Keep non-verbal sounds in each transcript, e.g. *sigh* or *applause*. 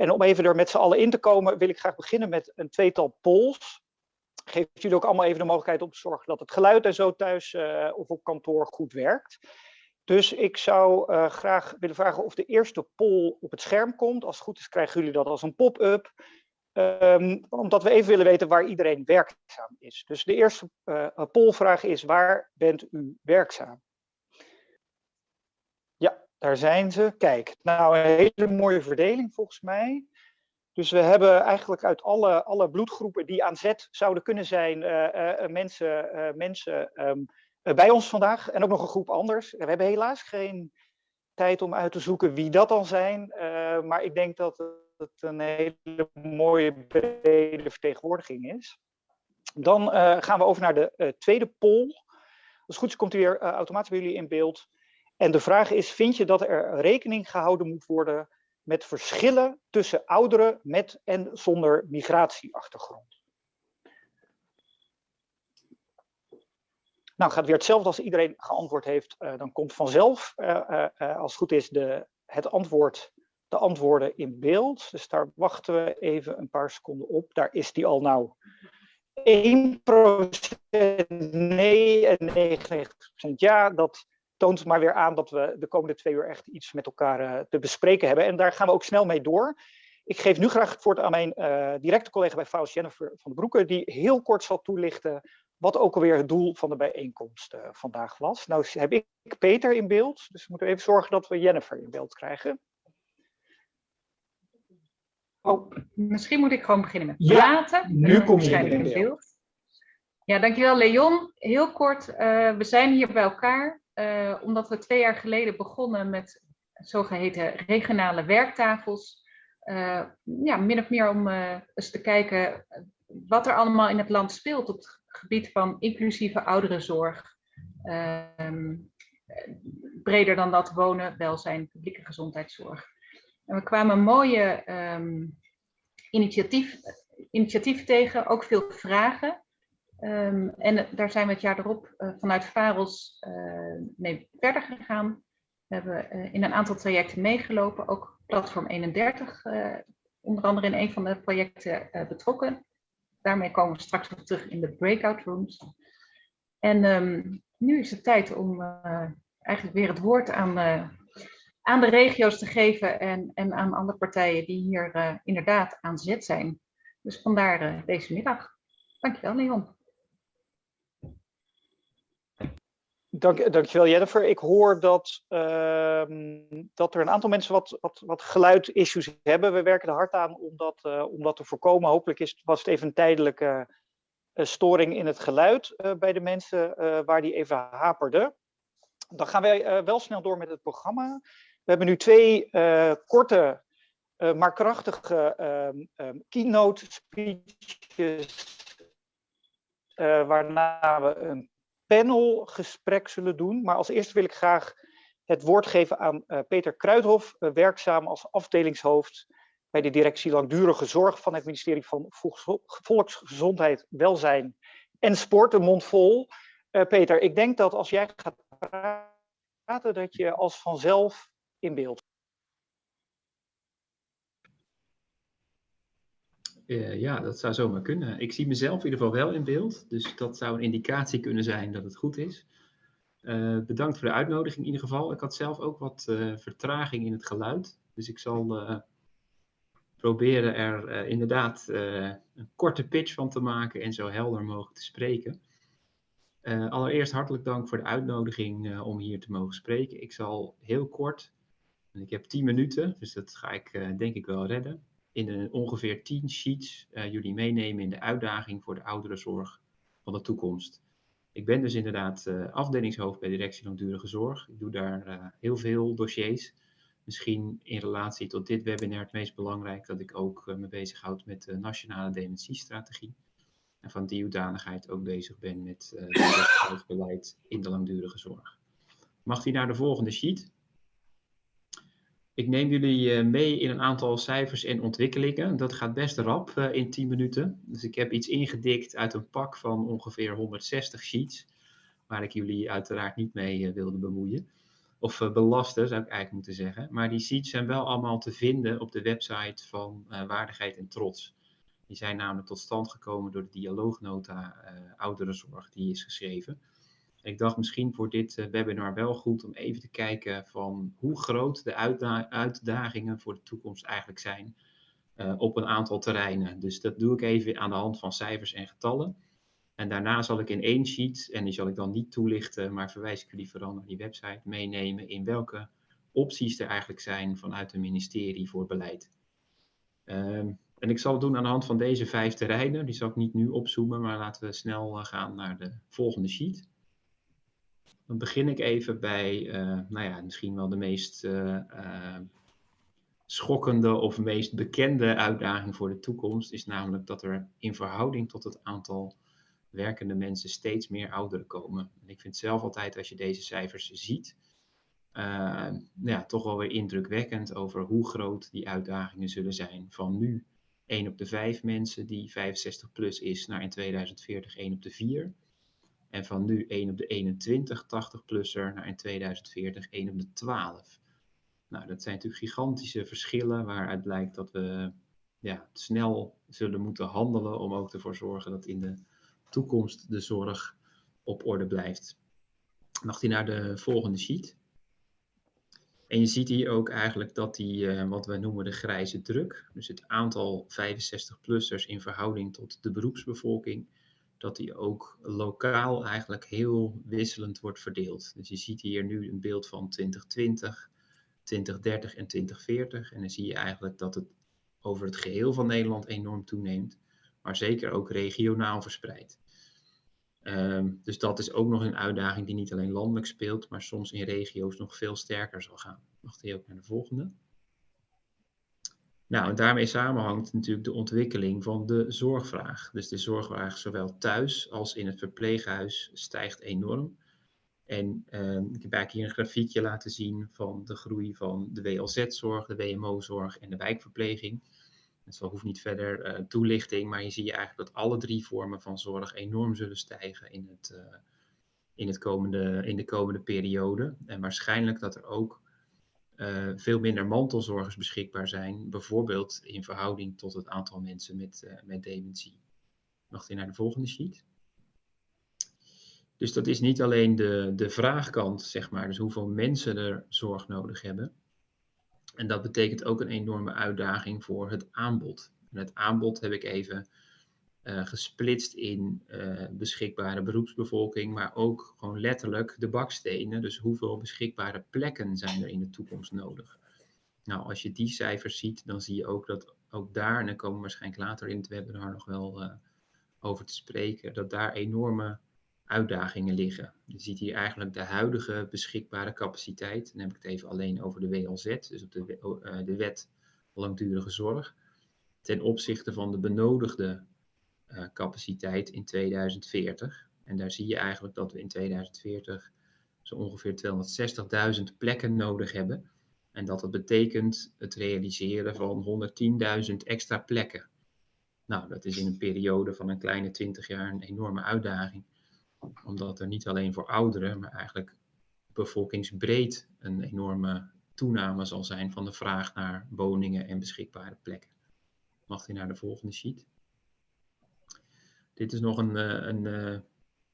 En om even er met z'n allen in te komen, wil ik graag beginnen met een tweetal polls. Geef jullie ook allemaal even de mogelijkheid om te zorgen dat het geluid en zo thuis uh, of op kantoor goed werkt. Dus ik zou uh, graag willen vragen of de eerste poll op het scherm komt. Als het goed is krijgen jullie dat als een pop-up. Um, omdat we even willen weten waar iedereen werkzaam is. Dus de eerste uh, pollvraag is, waar bent u werkzaam? Daar zijn ze. Kijk, nou een hele mooie verdeling volgens mij. Dus we hebben eigenlijk uit alle, alle bloedgroepen die aan zet zouden kunnen zijn, uh, uh, mensen, mensen um, bij ons vandaag. En ook nog een groep anders. We hebben helaas geen tijd om uit te zoeken wie dat dan zijn. maar ik denk dat het een hele mooie brede vertegenwoordiging is. Dan gaan we over naar de tweede poll. Als het goed is komt u weer automatisch bij jullie in beeld. En de vraag is, vind je dat er rekening gehouden moet worden met verschillen tussen ouderen met en zonder migratieachtergrond? Nou, gaat weer hetzelfde als iedereen geantwoord heeft. dan komt vanzelf, als het goed is, de, het antwoord de antwoorden in beeld. Dus daar wachten we even een paar seconden op. Daar is die al nou 1% nee en 99% ja. Dat toont maar weer aan dat we de komende twee uur echt iets met elkaar uh, te bespreken hebben. En daar gaan we ook snel mee door. Ik geef nu graag het woord aan mijn uh, directe collega bij FAUS, Jennifer van den Broeke, die heel kort zal toelichten wat ook alweer het doel van de bijeenkomst uh, vandaag was. Nou heb ik Peter in beeld, dus we moeten even zorgen dat we Jennifer in beeld krijgen. Oh, misschien moet ik gewoon beginnen met praten. Ja, nu kom je in beeld. beeld. Ja, dankjewel Leon. Heel kort, uh, we zijn hier bij elkaar uh, omdat we twee jaar geleden begonnen met zogeheten regionale werktafels. Uh, ja, min of meer om eens te kijken wat er allemaal in het land speelt op het gebied van inclusieve ouderenzorg. Ehm, breder dan dat wonen, welzijn, publieke gezondheidszorg. En we kwamen mooie um, initiatief, initiatieven tegen, ook veel vragen. Um, en daar zijn we het jaar erop uh, vanuit VAROS uh, mee verder gegaan. We hebben uh, in een aantal trajecten meegelopen, ook Platform 31, onder andere in een van de projecten betrokken. Daarmee komen we straks nog terug in de breakout rooms. En um, nu is het tijd om eigenlijk weer het woord aan aan de regio's te geven en, en aan andere partijen die hier inderdaad aan zet zijn. Dus vandaar deze middag. Dankjewel, Leon. Dank, dankjewel Jennifer. Ik hoor dat, uh, dat er een aantal mensen wat, wat, wat geluidissues hebben. We werken er hard aan om dat, uh, om dat te voorkomen. Hopelijk is, was het even een tijdelijke storing in het geluid bij de mensen waar die even haperde. Dan gaan wij wel snel door met het programma. We hebben nu twee korte, maar krachtige um, keynote speeches, uh, waarna we een panelgesprek zullen doen. Maar als eerste wil ik graag het woord geven aan Peter Kruidhof, werkzaam als afdelingshoofd bij de directie Langdurige Zorg van het ministerie van Volksgezondheid, Welzijn en Sport, een mond vol. Peter, ik denk dat als jij gaat praten, dat je als vanzelf in beeld. Uh, ja, dat zou zomaar kunnen. Ik zie mezelf in ieder geval wel in beeld, dus dat zou een indicatie kunnen zijn dat het goed is. Uh, bedankt voor de uitnodiging in ieder geval. Ik had zelf ook wat uh, vertraging in het geluid, dus ik zal proberen er inderdaad een korte pitch van te maken en zo helder mogelijk te spreken. allereerst hartelijk dank voor de uitnodiging om hier te mogen spreken. Ik zal heel kort ik heb 10 minuten, dus dat ga ik denk ik wel redden. In een, ongeveer 10 sheets uh, jullie meenemen in de uitdaging voor de ouderenzorg van de toekomst. Ik ben dus inderdaad uh, afdelingshoofd bij Directie Langdurige Zorg. Ik doe daar heel veel dossiers. Misschien in relatie tot dit webinar het meest belangrijk dat ik ook me bezighoud met de nationale dementiestrategie. En van die hoedanigheid ook bezig ben met het beleid in de langdurige zorg. Mag die naar de volgende sheet? Ik neem jullie eh, mee in een aantal cijfers en ontwikkelingen. Dat gaat best rap eh, in 10 minuten. Dus ik heb iets ingedikt uit een pak van ongeveer 160 sheets, waar ik jullie uiteraard niet mee eh, wilde bemoeien. of belasten zou ik eigenlijk moeten zeggen. Maar die sheets zijn wel allemaal te vinden op de website van Waardigheid en Trots. Die zijn namelijk tot stand gekomen door de dialoognota ouderenzorg die is geschreven. Ik dacht misschien voor dit webinar wel goed om even te kijken van hoe groot de uitda uitdagingen voor de toekomst eigenlijk zijn op een aantal terreinen. Dus dat doe ik even aan de hand van cijfers en getallen. En daarna zal ik in één sheet, en die zal ik dan niet toelichten, maar verwijs ik jullie vooral naar die website, meenemen in welke opties er eigenlijk zijn vanuit het ministerie voor beleid. Um, en ik zal het doen aan de hand van deze vijf terreinen. Die zal ik niet nu opzoomen, maar laten we snel uh, gaan naar de volgende sheet. Dan begin ik even bij, uh, nou ja, misschien wel de meest uh, schokkende of meest bekende uitdaging voor de toekomst. Is namelijk dat er in verhouding tot het aantal werkende mensen steeds meer ouderen komen. En ik vind zelf altijd, als je deze cijfers ziet, ja, toch wel weer indrukwekkend over hoe groot die uitdagingen zullen zijn. Van nu 1 op de 5 mensen die 65 plus is, naar in 2040 1 op de 4. En van nu 1 op de 21 80-plusser naar in 2040 1 op de 12. Nou, dat zijn natuurlijk gigantische verschillen waaruit blijkt dat we ja, snel zullen moeten handelen om ook ervoor te zorgen dat in de toekomst de zorg op orde blijft. Mag hij naar de volgende sheet. En je ziet hier ook eigenlijk dat die, uh, wat we noemen de grijze druk, dus het aantal 65-plussers in verhouding tot de beroepsbevolking, dat die ook lokaal eigenlijk heel wisselend wordt verdeeld. Dus je ziet hier nu een beeld van 2020, 2030 en 2040. En dan zie je eigenlijk dat het over het geheel van Nederland enorm toeneemt, maar zeker ook regionaal verspreid. Um, dus dat is ook nog een uitdaging die niet alleen landelijk speelt, maar soms in regio's nog veel sterker zal gaan. Mag die ook naar de volgende? Nou, en daarmee samenhangt natuurlijk de ontwikkeling van de zorgvraag. Dus de zorgvraag zowel thuis als in het verpleeghuis stijgt enorm. En uh, ik heb eigenlijk hier een grafiekje laten zien van de groei van de WLZ-zorg, de WMO-zorg en de wijkverpleging. Dat hoeft niet verder uh, toelichting, maar je ziet eigenlijk dat alle drie vormen van zorg enorm zullen stijgen in, het, uh, in, het komende, in de komende periode. En waarschijnlijk dat er ook uh, veel minder mantelzorgers beschikbaar zijn, bijvoorbeeld in verhouding tot het aantal mensen met, met dementie. Mag je naar de volgende sheet? Dus dat is niet alleen de, de vraagkant, zeg maar, dus hoeveel mensen er zorg nodig hebben, en dat betekent ook een enorme uitdaging voor het aanbod. En het aanbod heb ik even uh, gesplitst in uh, beschikbare beroepsbevolking, maar ook gewoon letterlijk de bakstenen. Dus hoeveel beschikbare plekken zijn er in de toekomst nodig? Nou, als je die cijfers ziet, dan zie je ook dat ook daar, en daar komen we waarschijnlijk later in het webinar nog wel uh, over te spreken, dat daar enorme uitdagingen liggen. Je ziet hier eigenlijk de huidige beschikbare capaciteit. Dan heb ik het even alleen over de WLZ, dus op de, de wet langdurige zorg. Ten opzichte van de benodigde capaciteit in 2040. En daar zie je eigenlijk dat we in 2040 zo ongeveer 260.000 plekken nodig hebben. En dat dat betekent het realiseren van 110.000 extra plekken. Nou, dat is in een periode van een kleine 20 jaar een enorme uitdaging omdat er niet alleen voor ouderen, maar eigenlijk bevolkingsbreed een enorme toename zal zijn van de vraag naar woningen en beschikbare plekken. Mag u naar de volgende sheet? Dit is nog een, eh, een, eh,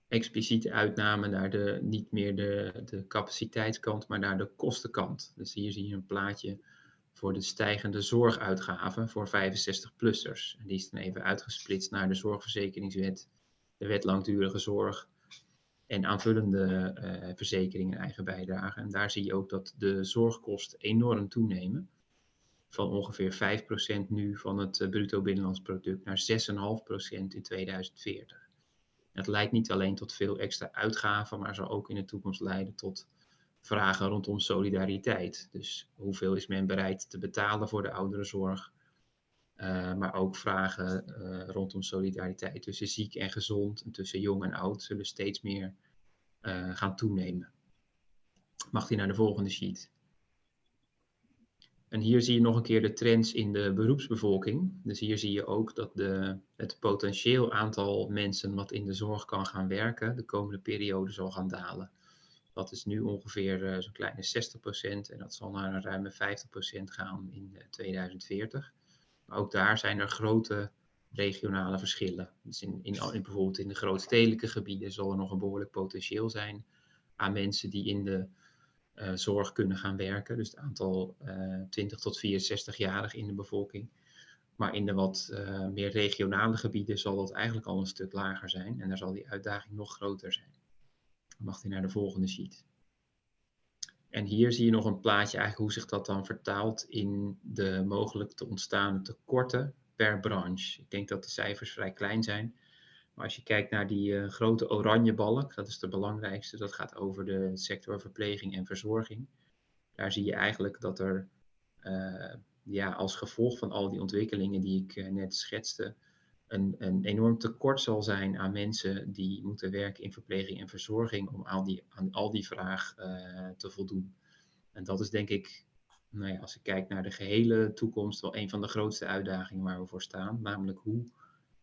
expliciete uitname naar de, niet meer de, de capaciteitskant, maar naar de kostenkant. Dus hier zie je een plaatje voor de stijgende zorguitgaven voor 65-plussers. Die is dan even uitgesplitst naar de zorgverzekeringswet, de wet langdurige zorg en aanvullende uh, verzekeringen eigen bijdrage. En daar zie je ook dat de zorgkosten enorm toenemen. Van ongeveer 5% nu van het uh, bruto binnenlands product naar 6,5% in 2040. Het leidt niet alleen tot veel extra uitgaven, maar zal ook in de toekomst leiden tot vragen rondom solidariteit. Dus hoeveel is men bereid te betalen voor de ouderenzorg? Uh, maar ook vragen uh, rondom solidariteit tussen ziek en gezond en tussen jong en oud zullen steeds meer gaan toenemen. Mag die naar de volgende sheet? En hier zie je nog een keer de trends in de beroepsbevolking. Dus hier zie je ook dat de, het potentieel aantal mensen wat in de zorg kan gaan werken de komende periode zal gaan dalen. Dat is nu ongeveer zo'n kleine 60% en dat zal naar een ruime 50% gaan in 2040. Maar ook daar zijn er grote regionale verschillen. Dus in, in, bijvoorbeeld in de grootstedelijke gebieden zal er nog een behoorlijk potentieel zijn aan mensen die in de zorg kunnen gaan werken. Dus het aantal uh, eh, 20 tot 64-jarigen in de bevolking. Maar in de wat uh, meer regionale gebieden zal dat eigenlijk al een stuk lager zijn. En daar zal die uitdaging nog groter zijn. Dan mag hij naar de volgende sheet. En hier zie je nog een plaatje eigenlijk hoe zich dat dan vertaalt in de mogelijk te ontstaan tekorten per branche. Ik denk dat de cijfers vrij klein zijn. Maar als je kijkt naar die uh, grote oranje balk, dat is de belangrijkste, dat gaat over de sector verpleging en verzorging. Daar zie je eigenlijk dat er uh, ja, als gevolg van al die ontwikkelingen die ik uh, net schetste, een, een enorm tekort zal zijn aan mensen die moeten werken in verpleging en verzorging om al die, aan al die vraag te voldoen. En dat is denk ik nou ja, als ik kijk naar de gehele toekomst, wel een van de grootste uitdagingen waar we voor staan. Namelijk hoe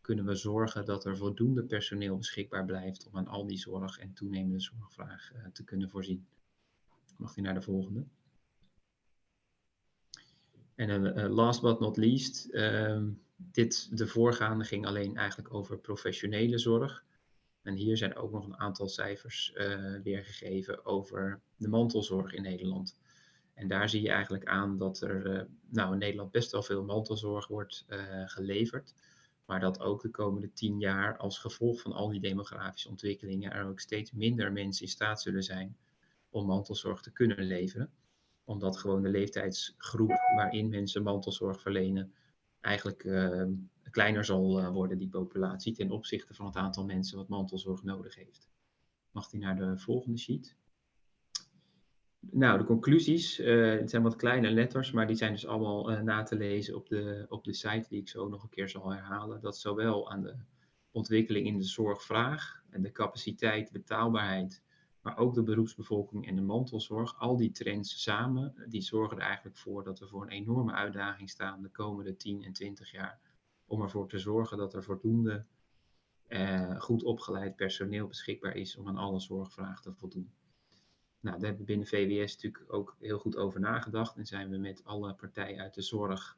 kunnen we zorgen dat er voldoende personeel beschikbaar blijft om aan al die zorg en toenemende zorgvraag uh, te kunnen voorzien. Mag u naar de volgende. En uh, last but not least, uh, dit, de voorgaande ging alleen eigenlijk over professionele zorg. En hier zijn ook nog een aantal cijfers weergegeven over de mantelzorg in Nederland. En daar zie je eigenlijk aan dat er nou, in Nederland best wel veel mantelzorg wordt geleverd. Maar dat ook de komende tien jaar als gevolg van al die demografische ontwikkelingen er ook steeds minder mensen in staat zullen zijn om mantelzorg te kunnen leveren. Omdat gewoon de leeftijdsgroep waarin mensen mantelzorg verlenen eigenlijk uh, kleiner zal worden, die populatie, ten opzichte van het aantal mensen wat mantelzorg nodig heeft. Mag die naar de volgende sheet? Nou, de conclusies, uh, het zijn wat kleine letters, maar die zijn dus allemaal uh, na te lezen op de, op de site die ik zo nog een keer zal herhalen. Dat zowel aan de ontwikkeling in de zorgvraag en de capaciteit, betaalbaarheid, maar ook de beroepsbevolking en de mantelzorg, al die trends samen, die zorgen er eigenlijk voor dat we voor een enorme uitdaging staan de komende 10 en 20 jaar. Om ervoor te zorgen dat er voldoende uh, goed opgeleid personeel beschikbaar is om aan alle zorgvragen te voldoen. Nou, daar hebben we binnen VWS natuurlijk ook heel goed over nagedacht en zijn we met alle partijen uit de zorg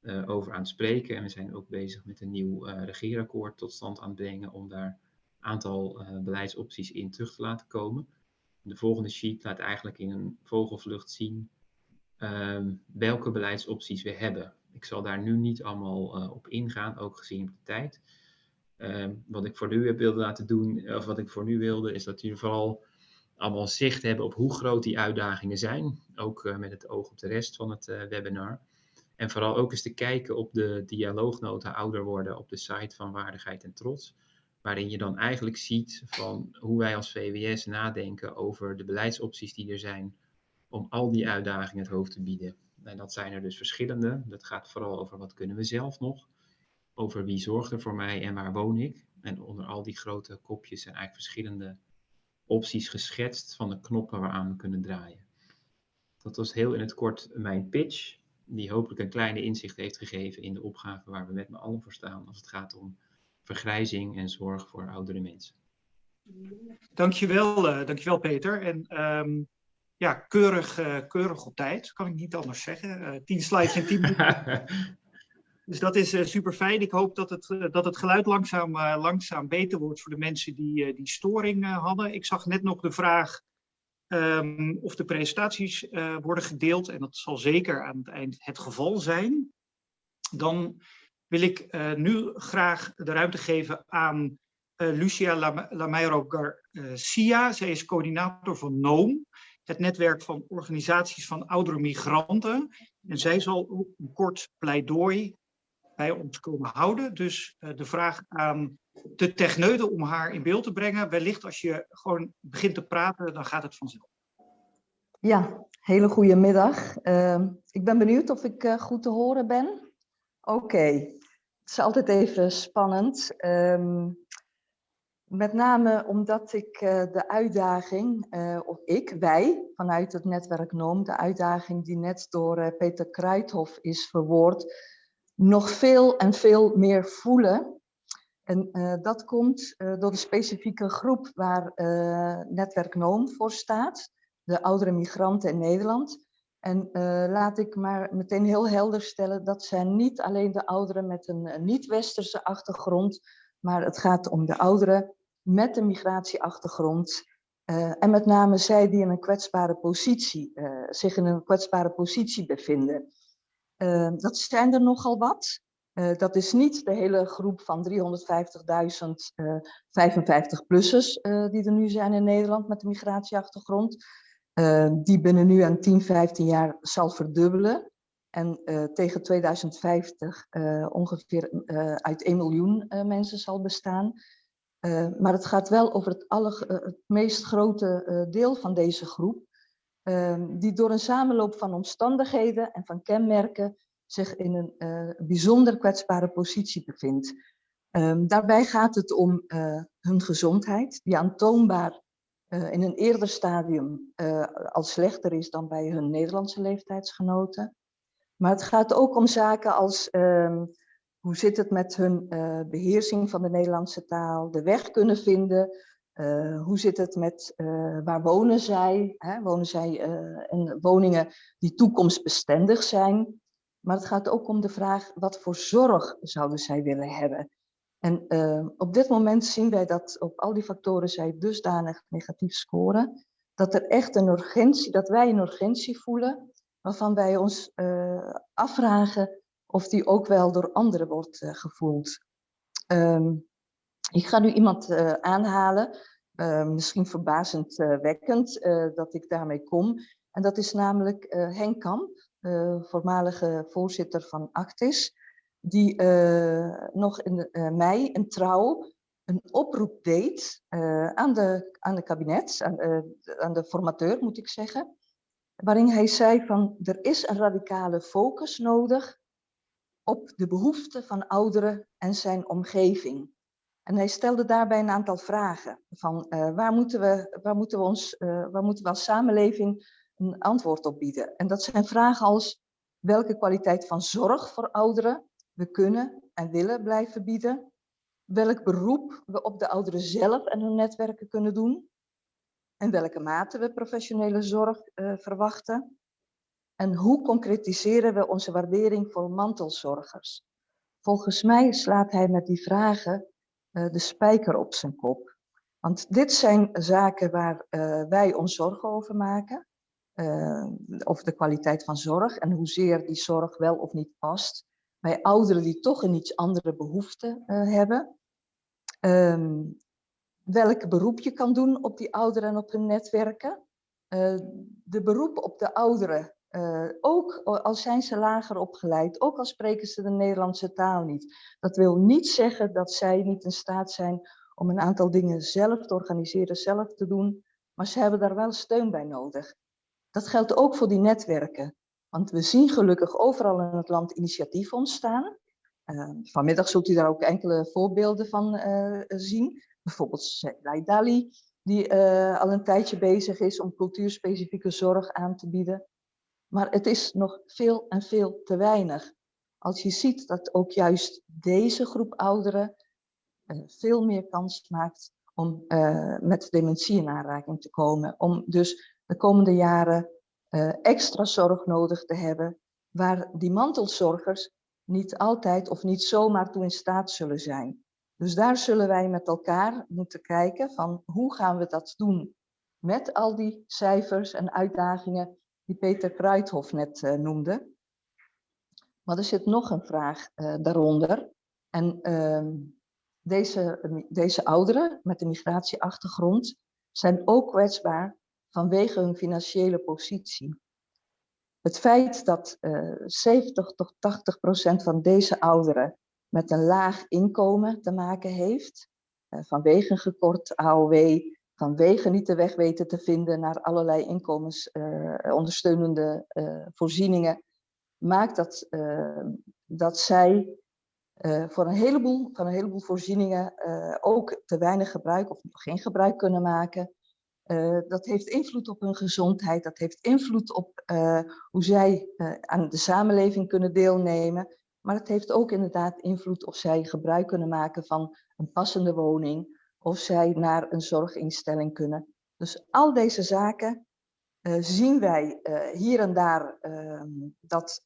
uh, over aan het spreken. En we zijn ook bezig met een nieuw uh, regeerakkoord tot stand aan het brengen om daar een aantal uh, beleidsopties in terug te laten komen. De volgende sheet laat eigenlijk in een vogelvlucht zien um, welke beleidsopties we hebben. Ik zal daar nu niet allemaal op ingaan, ook gezien de tijd. Um, wat ik voor nu heb wilde laten doen, of wat ik voor nu wilde, is dat jullie vooral allemaal zicht hebben op hoe groot die uitdagingen zijn. Ook uh, met het oog op de rest van het uh, webinar. En vooral ook eens te kijken op de dialoognota ouder worden op de site van Waardigheid en Trots. Waarin je dan eigenlijk ziet van hoe wij als VWS nadenken over de beleidsopties die er zijn om al die uitdagingen het hoofd te bieden. En dat zijn er dus verschillende. Dat gaat vooral over wat kunnen we zelf nog. Over wie zorgt er voor mij en waar woon ik. En onder al die grote kopjes zijn eigenlijk verschillende opties geschetst van de knoppen waaraan we kunnen draaien. Dat was heel in het kort mijn pitch, die hopelijk een kleine inzicht heeft gegeven in de opgave waar we met me allen voor staan als het gaat om vergrijzing en zorg voor oudere mensen. Dankjewel, uh, dankjewel Peter. En um, ja, keurig, uh, keurig op tijd, kan ik niet anders zeggen. Uh, tien slides in tien minuten. *laughs* Dus dat is uh, super fijn. Ik hoop dat het, uh, dat het geluid langzaam, uh, langzaam beter wordt voor de mensen die, die storing hadden. Ik zag net nog de vraag um, of de presentaties worden gedeeld. En dat zal zeker aan het eind het geval zijn. Dan wil ik nu graag de ruimte geven aan Lucia Lameiro Garcia. Zij is coördinator van NOOM, het netwerk van organisaties van oudere migranten. En zij zal een kort pleidooi bij ons komen houden. Dus uh, de vraag aan de techneuten om haar in beeld te brengen. Wellicht als je gewoon begint te praten, dan gaat het vanzelf. Ja, hele goede middag. Uh, ik ben benieuwd of ik uh, goed te horen ben. Oké, het is altijd even spannend. Um, met name omdat ik uh, de uitdaging, of ik, wij, vanuit het netwerk NOOM, de uitdaging die net door Peter Kruithof is verwoord, nog veel en veel meer voelen. En eh, dat komt eh, door de specifieke groep waar eh, Netwerk NOOM voor staat, de oudere migranten in Nederland. En laat ik maar meteen heel helder stellen, dat zijn niet alleen de ouderen met een niet-westerse achtergrond, maar het gaat om de ouderen met een migratieachtergrond. en met name zij die in een kwetsbare positie, zich in een kwetsbare positie bevinden. Dat zijn er nogal wat. Uh, dat is niet de hele groep van 350.000 uh, 55-plussers uh, die er nu zijn in Nederland met een migratieachtergrond. Uh, die binnen nu aan 10, 15 jaar zal verdubbelen. En uh, tegen 2050 ongeveer uit 1 miljoen mensen zal bestaan. maar het gaat wel over het, het meest grote deel van deze groep. Die door een samenloop van omstandigheden en van kenmerken zich in een uh, bijzonder kwetsbare positie bevindt. Um, daarbij gaat het om uh, hun gezondheid, die aantoonbaar uh, in een eerder stadium al slechter is dan bij hun Nederlandse leeftijdsgenoten. Maar het gaat ook om zaken als um, hoe zit het met hun beheersing van de Nederlandse taal, de weg kunnen vinden, hoe zit het met waar wonen zij? Hè? Wonen zij in woningen die toekomstbestendig zijn? Maar het gaat ook om de vraag, wat voor zorg zouden zij willen hebben? En op dit moment zien wij dat op al die factoren zij dusdanig negatief scoren, dat er echt een urgentie, dat wij een urgentie voelen, waarvan wij ons afvragen of die ook wel door anderen wordt gevoeld. Um, ik ga nu iemand aanhalen, misschien verbazend wekkend dat ik daarmee kom. En dat is namelijk Henk Kamp. Eh, voormalige voorzitter van Actis, die eh, nog in uh, mei een trouw een oproep deed aan, de, aan de kabinet, aan, aan de formateur moet ik zeggen, waarin hij zei van er is een radicale focus nodig op de behoeften van ouderen en zijn omgeving. En hij stelde daarbij een aantal vragen van uh, waar, moeten we, waar, moeten we ons, uh, waar moeten we als samenleving een antwoord op bieden. En dat zijn vragen als welke kwaliteit van zorg voor ouderen we kunnen en willen blijven bieden, welk beroep we op de ouderen zelf en hun netwerken kunnen doen, en welke mate we professionele zorg uh, verwachten, en hoe concretiseren we onze waardering voor mantelzorgers. Volgens mij slaat hij met die vragen de spijker op zijn kop. Want dit zijn zaken waar uh, wij ons zorgen over maken uh, over de kwaliteit van zorg en hoezeer die zorg wel of niet past bij ouderen die toch een iets andere behoefte hebben. Um, welk beroep je kan doen op die ouderen en op hun netwerken. De beroep op de ouderen, ook al zijn ze lager opgeleid, ook al spreken ze de Nederlandse taal niet. Dat wil niet zeggen dat zij niet in staat zijn om een aantal dingen zelf te organiseren, zelf te doen, maar ze hebben daar wel steun bij nodig. Dat geldt ook voor die netwerken. Want we zien gelukkig overal in het land initiatieven ontstaan. Uh, vanmiddag zult u daar ook enkele voorbeelden van uh, zien. Bijvoorbeeld Dali, die uh, al een tijdje bezig is om cultuurspecifieke zorg aan te bieden. Maar het is nog veel en veel te weinig. Als je ziet dat ook juist deze groep ouderen veel meer kans maakt om met dementie in aanraking te komen. Om dus de komende jaren uh, extra zorg nodig te hebben, waar die mantelzorgers niet altijd of niet zomaar toe in staat zullen zijn. Dus daar zullen wij met elkaar moeten kijken van hoe gaan we dat doen met al die cijfers en uitdagingen die Peter Kruithof net uh, noemde. Maar er zit nog een vraag uh, daaronder. En uh, deze, deze ouderen met een migratieachtergrond zijn ook kwetsbaar vanwege hun financiële positie. Het feit dat uh, 70 tot 80 procent van deze ouderen met een laag inkomen te maken heeft, vanwege een gekort AOW, vanwege niet de weg weten te vinden naar allerlei inkomensondersteunende uh, uh, voorzieningen, maakt dat, uh, dat zij voor een heleboel, van een heleboel voorzieningen ook te weinig gebruik of geen gebruik kunnen maken. Dat heeft invloed op hun gezondheid, dat heeft invloed op hoe zij aan de samenleving kunnen deelnemen. Maar het heeft ook inderdaad invloed of zij gebruik kunnen maken van een passende woning, of zij naar een zorginstelling kunnen. Dus al deze zaken uh, zien wij uh, hier en daar uh, dat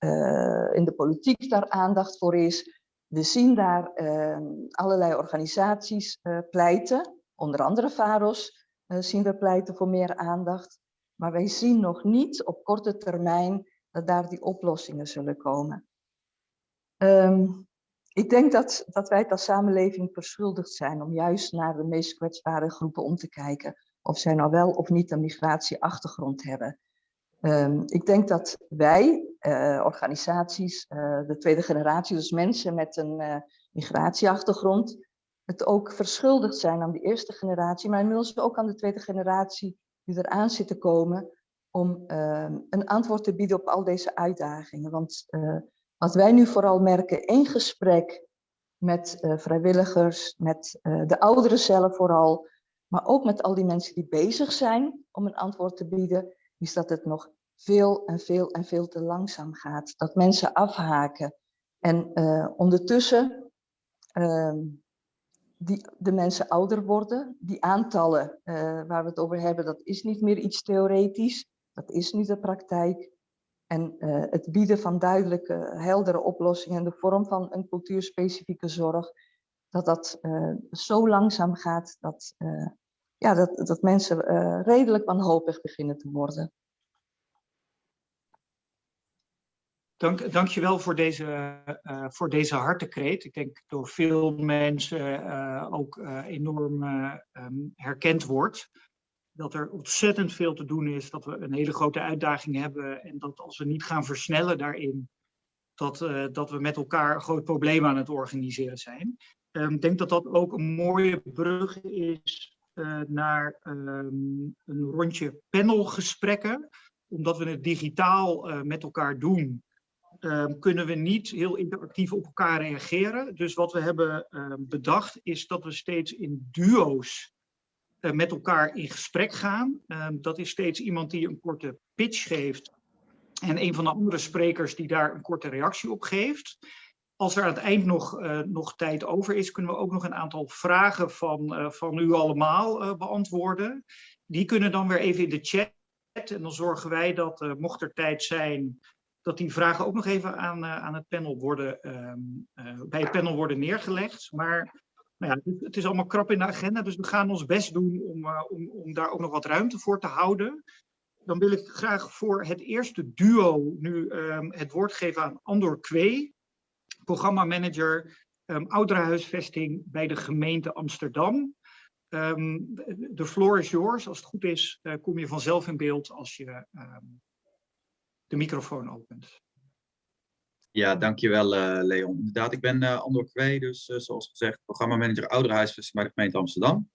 in de politiek daar aandacht voor is. We zien daar ehm, allerlei organisaties pleiten, onder andere VAROS zien we pleiten voor meer aandacht. Maar wij zien nog niet op korte termijn dat daar die oplossingen zullen komen. Um, ik denk dat, dat wij het als samenleving verschuldigd zijn om juist naar de meest kwetsbare groepen om te kijken. Of zij nou wel of niet een migratieachtergrond hebben. Um, ik denk dat wij, uh, organisaties, uh, de tweede generatie, dus mensen met een uh, migratieachtergrond, het ook verschuldigd zijn aan de eerste generatie, maar inmiddels ook aan de tweede generatie die eraan zit te komen, om ehm, een antwoord te bieden op al deze uitdagingen. Want wat wij nu vooral merken in gesprek met uh, vrijwilligers, met uh, de ouderen zelf vooral, maar ook met al die mensen die bezig zijn om een antwoord te bieden, is dat het nog veel en veel en veel te langzaam gaat. Dat mensen afhaken. En uh, ondertussen uh, die, de mensen ouder worden. Die aantallen waar we het over hebben, dat is niet meer iets theoretisch. Dat is nu de praktijk. En uh, het bieden van duidelijke, heldere oplossingen in de vorm van een cultuurspecifieke zorg, dat dat uh, zo langzaam gaat dat, uh, ja, dat, dat mensen redelijk wanhopig beginnen te worden. Dank, dankjewel voor deze, voor deze hartekreet. Ik denk door veel mensen ook enorm um, herkend wordt dat er ontzettend veel te doen is, dat we een hele grote uitdaging hebben en dat als we niet gaan versnellen daarin, dat, uh, dat we met elkaar een groot probleem aan het organiseren zijn. Um, ik denk dat dat ook een mooie brug is uh, naar um, een rondje panelgesprekken. Omdat we het digitaal uh, met elkaar doen, um, kunnen we niet heel interactief op elkaar reageren. Dus wat we hebben bedacht is dat we steeds in duo's met elkaar in gesprek gaan. Uh, dat is steeds iemand die een korte pitch geeft en een van de andere sprekers die daar een korte reactie op geeft. Als er aan het eind nog, uh, nog tijd over is, kunnen we ook nog een aantal vragen van, van u allemaal beantwoorden. Die kunnen dan weer even in de chat. En dan zorgen wij dat, mocht er tijd zijn, dat die vragen ook nog even aan, aan het panel worden, ehm, bij het panel worden neergelegd. Maar nou ja, het is allemaal krap in de agenda, dus we gaan ons best doen om, uh, om, om daar ook nog wat ruimte voor te houden. Dan wil ik graag voor het eerste duo nu um, het woord geven aan Andor Kwee, programmamanager um, ouderenhuisvesting bij de gemeente Amsterdam. Um, de floor is yours. Als het goed is, uh, kom je vanzelf in beeld als je de microfoon opent. Ja, dankjewel uh, Leon. Inderdaad, ik ben uh, Andor Kwee, dus uh, zoals gezegd programmamanager ouderenhuisvesting bij de gemeente Amsterdam.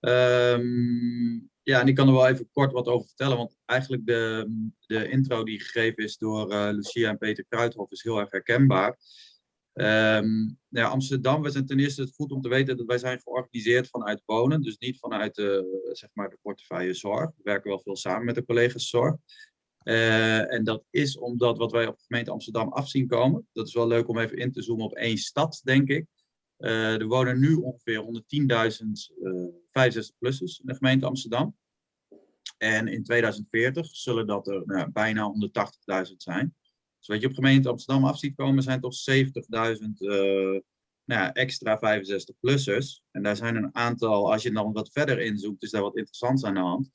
Um, ja, en ik kan er wel even kort wat over vertellen, want eigenlijk de, de intro die gegeven is door Lucia en Peter Kruithof is heel erg herkenbaar. Um, ja, Amsterdam, we zijn ten eerste het goed om te weten dat wij zijn georganiseerd vanuit wonen, dus niet vanuit zeg maar de portefeuille zorg. We werken wel veel samen met de collega's zorg. Uh, en dat is omdat wat wij op de gemeente Amsterdam afzien komen. Dat is wel leuk om even in te zoomen op één stad, denk ik. Uh, er wonen nu ongeveer 110.000 uh, 65-plussers in de gemeente Amsterdam. En in 2040 zullen dat er nou, bijna 180.000 zijn. Dus wat je op gemeente Amsterdam af ziet komen zijn toch 70.000 nou, extra 65-plussers. En daar zijn een aantal, als je dan wat verder inzoekt, is daar wat interessants aan de hand.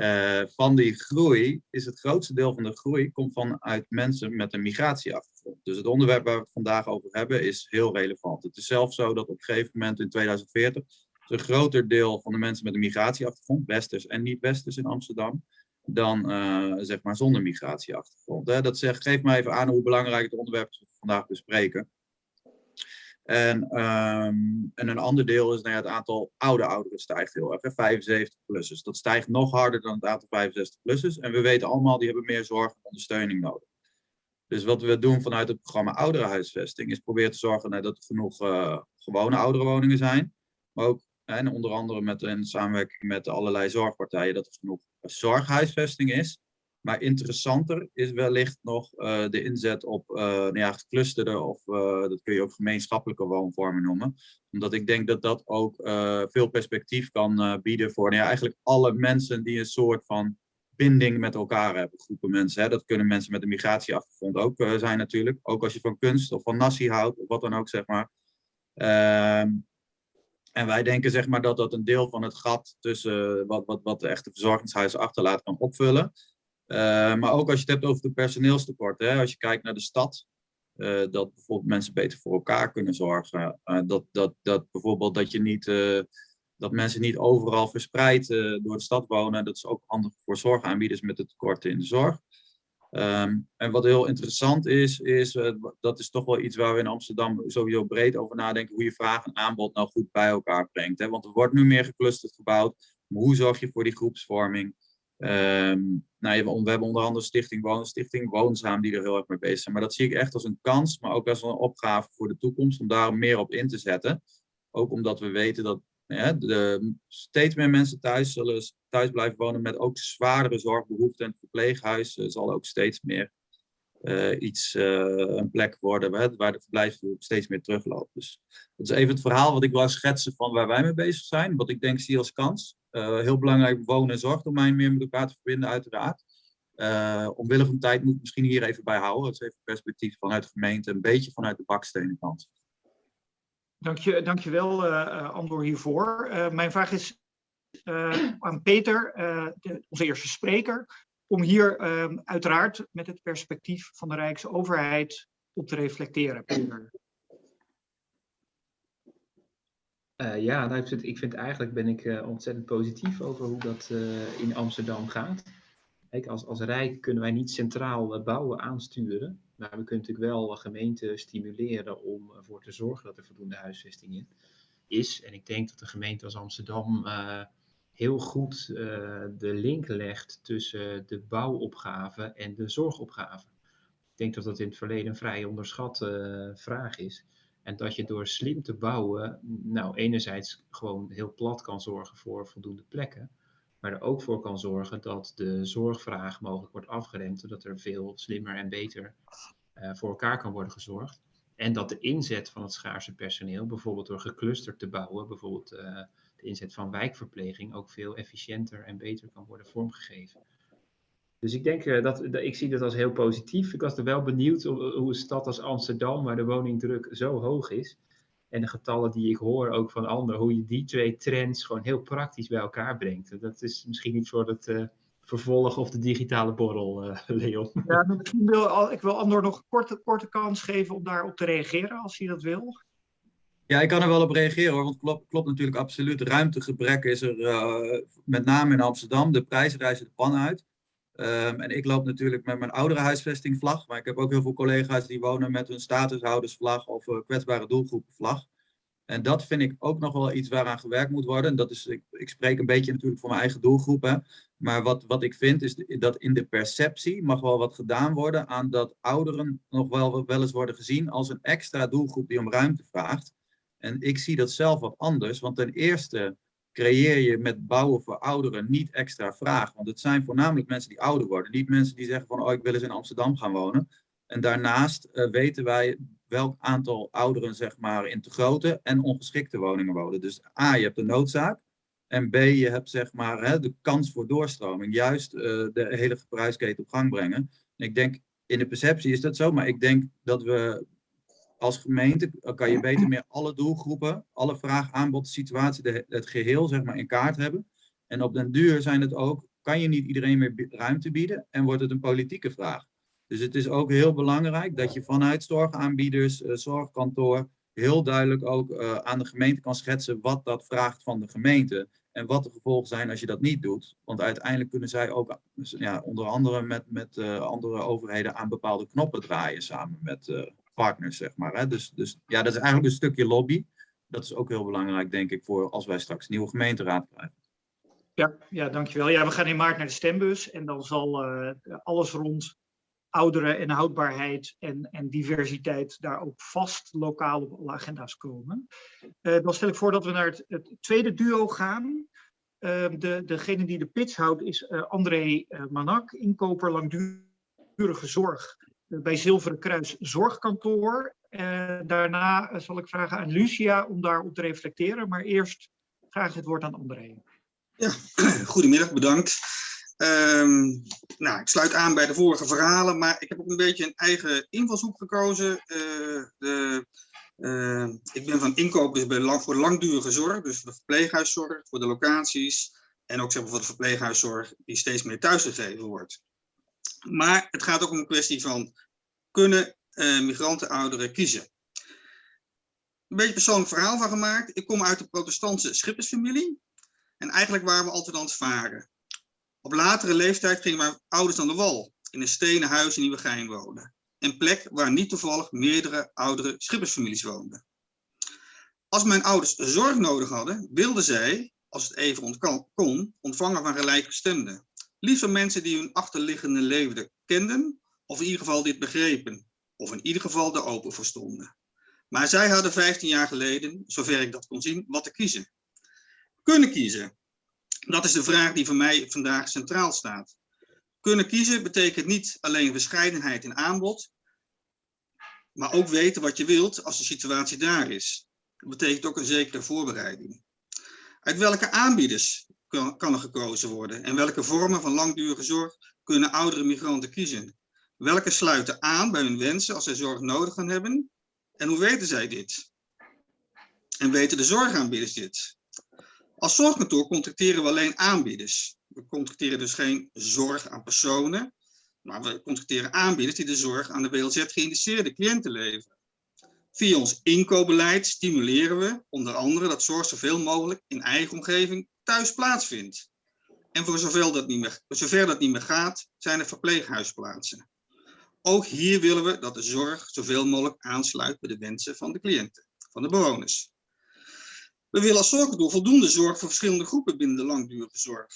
Uh, van die groei is het grootste deel van de groei komt vanuit mensen met een migratieachtergrond. Dus het onderwerp waar we het vandaag over hebben is heel relevant. Het is zelfs zo dat op een gegeven moment in 2040 een groter deel van de mensen met een migratieachtergrond, westers en niet-westers in Amsterdam, dan uh, zeg maar zonder migratieachtergrond. Hè? Dat zegt, geeft mij even aan hoe belangrijk het onderwerp is dat we vandaag bespreken. En, um, en een ander deel is nou ja, het aantal oude ouderen stijgt heel erg. 75-plussers. Dat stijgt nog harder dan het aantal 65-plussers. En we weten allemaal, die hebben meer zorg en ondersteuning nodig. Dus wat we doen vanuit het programma Ouderenhuisvesting is proberen te zorgen nou, dat er genoeg uh, gewone ouderenwoningen zijn. Maar ook, en onder andere met, in samenwerking met allerlei zorgpartijen, dat er genoeg zorghuisvesting is. Maar interessanter is wellicht nog eh, de inzet op uh, nou ja, of uh, dat kun je ook gemeenschappelijke woonvormen noemen. Omdat ik denk dat dat ook veel perspectief kan bieden voor nou ja, eigenlijk alle mensen die een soort van binding met elkaar hebben. Groepen mensen. Hè. Dat kunnen mensen met een migratieachtergrond ook zijn natuurlijk. Ook als je van kunst of van nasi houdt of wat dan ook zeg maar. Ehm, en wij denken zeg maar dat dat een deel van het gat tussen wat, wat, wat de echte verzorgingshuizen achterlaat kan opvullen. Uh, maar ook als je het hebt over de personeelstekorten, als je kijkt naar de stad, uh, dat bijvoorbeeld mensen beter voor elkaar kunnen zorgen. Uh, dat, dat, dat bijvoorbeeld dat, je niet, dat mensen niet overal verspreid door de stad wonen. Dat is ook handig voor zorgaanbieders met de tekorten in de zorg. Um, en wat heel interessant is, is dat is toch wel iets waar we in Amsterdam sowieso breed over nadenken, hoe je vraag en aanbod nou goed bij elkaar brengt. Hè? Want er wordt nu meer geclusterd gebouwd. Maar hoe zorg je voor die groepsvorming? Um, nou, we hebben onder andere Stichting Woon, Stichting Woonzaam die er heel erg mee bezig zijn. Maar dat zie ik echt als een kans, maar ook als een opgave voor de toekomst om daar meer op in te zetten. Ook omdat we weten dat ja, de, steeds meer mensen thuis zullen thuis blijven wonen met ook zwaardere zorgbehoeften. En het verpleeghuis uh, zal ook steeds meer uh, iets, uh, een plek worden waar, waar de verblijfsduur steeds meer terugloopt. Dus dat is even het verhaal wat ik wil schetsen van waar wij mee bezig zijn. Wat ik denk zie als kans. Uh, heel belangrijk wonen- en zorgdomein meer met elkaar te verbinden, uiteraard. Uh, omwille van tijd moet ik misschien hier even bij houden. Dat is even perspectief vanuit de gemeente, een beetje vanuit de bakstenen kant. Dank je, dankjewel, uh, Andor, hiervoor. Mijn vraag is aan Peter, de, onze eerste spreker, om hier um, uiteraard met het perspectief van de Rijksoverheid op te reflecteren. Peter. Uh, ja, nou, ik, vind, eigenlijk ben ik uh, ontzettend positief over hoe dat uh, in Amsterdam gaat. Kijk, als, als Rijk kunnen wij niet centraal bouwen aansturen, maar we kunnen natuurlijk wel gemeenten stimuleren om ervoor te zorgen dat er voldoende huisvesting in is. En ik denk dat de gemeente als Amsterdam heel goed de link legt tussen de bouwopgave en de zorgopgave. Ik denk dat dat in het verleden een vrij onderschatte vraag is. En dat je door slim te bouwen, nou enerzijds gewoon heel plat kan zorgen voor voldoende plekken, maar er ook voor kan zorgen dat de zorgvraag mogelijk wordt afgeremd, zodat er veel slimmer en beter uh, voor elkaar kan worden gezorgd. En dat de inzet van het schaarse personeel, bijvoorbeeld door geclusterd te bouwen, bijvoorbeeld uh, de inzet van wijkverpleging, ook veel efficiënter en beter kan worden vormgegeven. Dus ik denk uh, dat, dat, ik zie dat als heel positief. Ik was er wel benieuwd hoe, hoe een stad als Amsterdam, waar de woningdruk zo hoog is, en de getallen die ik hoor ook van anderen, hoe je die twee trends gewoon heel praktisch bij elkaar brengt. Dat is misschien niet voor het uh, vervolg of de digitale borrel, uh, *laughs* Leon. Ja, misschien wil ik wil Andor nog een korte, korte kans geven om daarop te reageren, als hij dat wil. Ja, ik kan er wel op reageren hoor, want het klopt, klopt natuurlijk absoluut. Ruimtegebrek is er uh, met name in Amsterdam. De prijzen reizen de pan uit. Um, en ik loop natuurlijk met mijn oudere huisvestingvlag, maar ik heb ook heel veel collega's die wonen met hun statushoudersvlag of uh, kwetsbare doelgroepenvlag. En dat vind ik ook nog wel iets waaraan gewerkt moet worden. Dat is, ik, ik spreek een beetje natuurlijk voor mijn eigen doelgroep. Maar wat, wat ik vind is dat in de perceptie mag wel wat gedaan worden aan dat ouderen nog wel, wel eens worden gezien als een extra doelgroep die om ruimte vraagt. En ik zie dat zelf wat anders, want ten eerste creëer je met bouwen voor ouderen niet extra vraag. Want het zijn voornamelijk mensen die ouder worden. Niet mensen die zeggen van, oh, ik wil eens in Amsterdam gaan wonen. En daarnaast uh, weten wij welk aantal ouderen zeg maar, in te grote en ongeschikte woningen wonen. Dus A, je hebt de noodzaak. En B, je hebt zeg maar, hè, de kans voor doorstroming. Juist uh, de hele prijsketen op gang brengen. En ik denk, in de perceptie is dat zo. Maar ik denk dat we als gemeente kan je beter meer alle doelgroepen, alle vraag, aanbod, situatie, de, het geheel zeg maar in kaart hebben. En op den duur zijn het ook, kan je niet iedereen meer ruimte bieden en wordt het een politieke vraag. Dus het is ook heel belangrijk dat je vanuit zorgaanbieders, uh, zorgkantoor, heel duidelijk ook uh, aan de gemeente kan schetsen wat dat vraagt van de gemeente. En wat de gevolgen zijn als je dat niet doet. Want uiteindelijk kunnen zij ook ja, onder andere met, met andere overheden aan bepaalde knoppen draaien samen met partners, zeg maar. Hè? Dus, dus ja, dat is eigenlijk een stukje lobby. Dat is ook heel belangrijk, denk ik, voor als wij straks een nieuwe gemeenteraad krijgen. Ja, ja, dankjewel. Ja, we gaan in maart naar de stembus en dan zal uh, alles rond ouderen en houdbaarheid en, en diversiteit daar ook vast lokaal op alle agenda's komen. Uh, dan stel ik voor dat we naar het, tweede duo gaan. Ehm, de, degene die de pitch houdt is eh, André Manak, inkoper langdurige zorg bij Zilveren Kruis Zorgkantoor. daarna zal ik vragen aan Lucia om daarop te reflecteren, maar eerst graag het woord aan André. Ja, *clears throat* goedemiddag, bedankt. Um, nou, ik sluit aan bij de vorige verhalen, maar ik heb ook een beetje een eigen invalshoek gekozen. Uh, de, ik ben van inkoop dus lang, voor langdurige zorg, dus voor de verpleeghuiszorg, voor de locaties en ook zeg maar, voor de verpleeghuiszorg die steeds meer thuisgegeven wordt. Maar het gaat ook om een kwestie van, kunnen uh, migranten ouderen kiezen? Een beetje persoonlijk verhaal van gemaakt. Ik kom uit de protestantse schippersfamilie en eigenlijk waren we altijd aan het varen. Op latere leeftijd gingen mijn ouders aan de wal, in een stenen huis in Nieuwegein wonen. Een plek waar niet toevallig meerdere oudere schippersfamilies woonden. Als mijn ouders zorg nodig hadden, wilden zij, als het even kon, ontvangen van gelijkgestemden. Van mensen die hun achterliggende leven kenden, of in ieder geval dit begrepen, of in ieder geval er open voor stonden. Maar zij hadden 15 jaar geleden, zover ik dat kon zien, wat te kiezen. Kunnen kiezen, dat is de vraag die voor mij vandaag centraal staat. Kunnen kiezen betekent niet alleen verscheidenheid in aanbod, maar ook weten wat je wilt als de situatie daar is. Dat betekent ook een zekere voorbereiding. Uit welke aanbieders kan, er gekozen worden en welke vormen van langdurige zorg kunnen oudere migranten kiezen? Welke sluiten aan bij hun wensen als zij zorg nodig gaan hebben? En hoe weten zij dit? En weten de zorgaanbieders dit? Als zorgkantoor contacteren we alleen aanbieders. We contacteren dus geen zorg aan personen, maar we contacteren aanbieders die de zorg aan de WLZ geïnteresseerde cliënten leveren. Via ons inkoopbeleid stimuleren we onder andere dat zorg zoveel mogelijk in eigen omgeving thuis plaatsvindt. En voor zover dat niet meer, zover dat niet meer gaat, zijn er verpleeghuisplaatsen. Ook hier willen we dat de zorg zoveel mogelijk aansluit bij de wensen van de cliënten, van de bewoners. We willen als zorgkantoor voldoende zorg voor verschillende groepen binnen de langdurige zorg.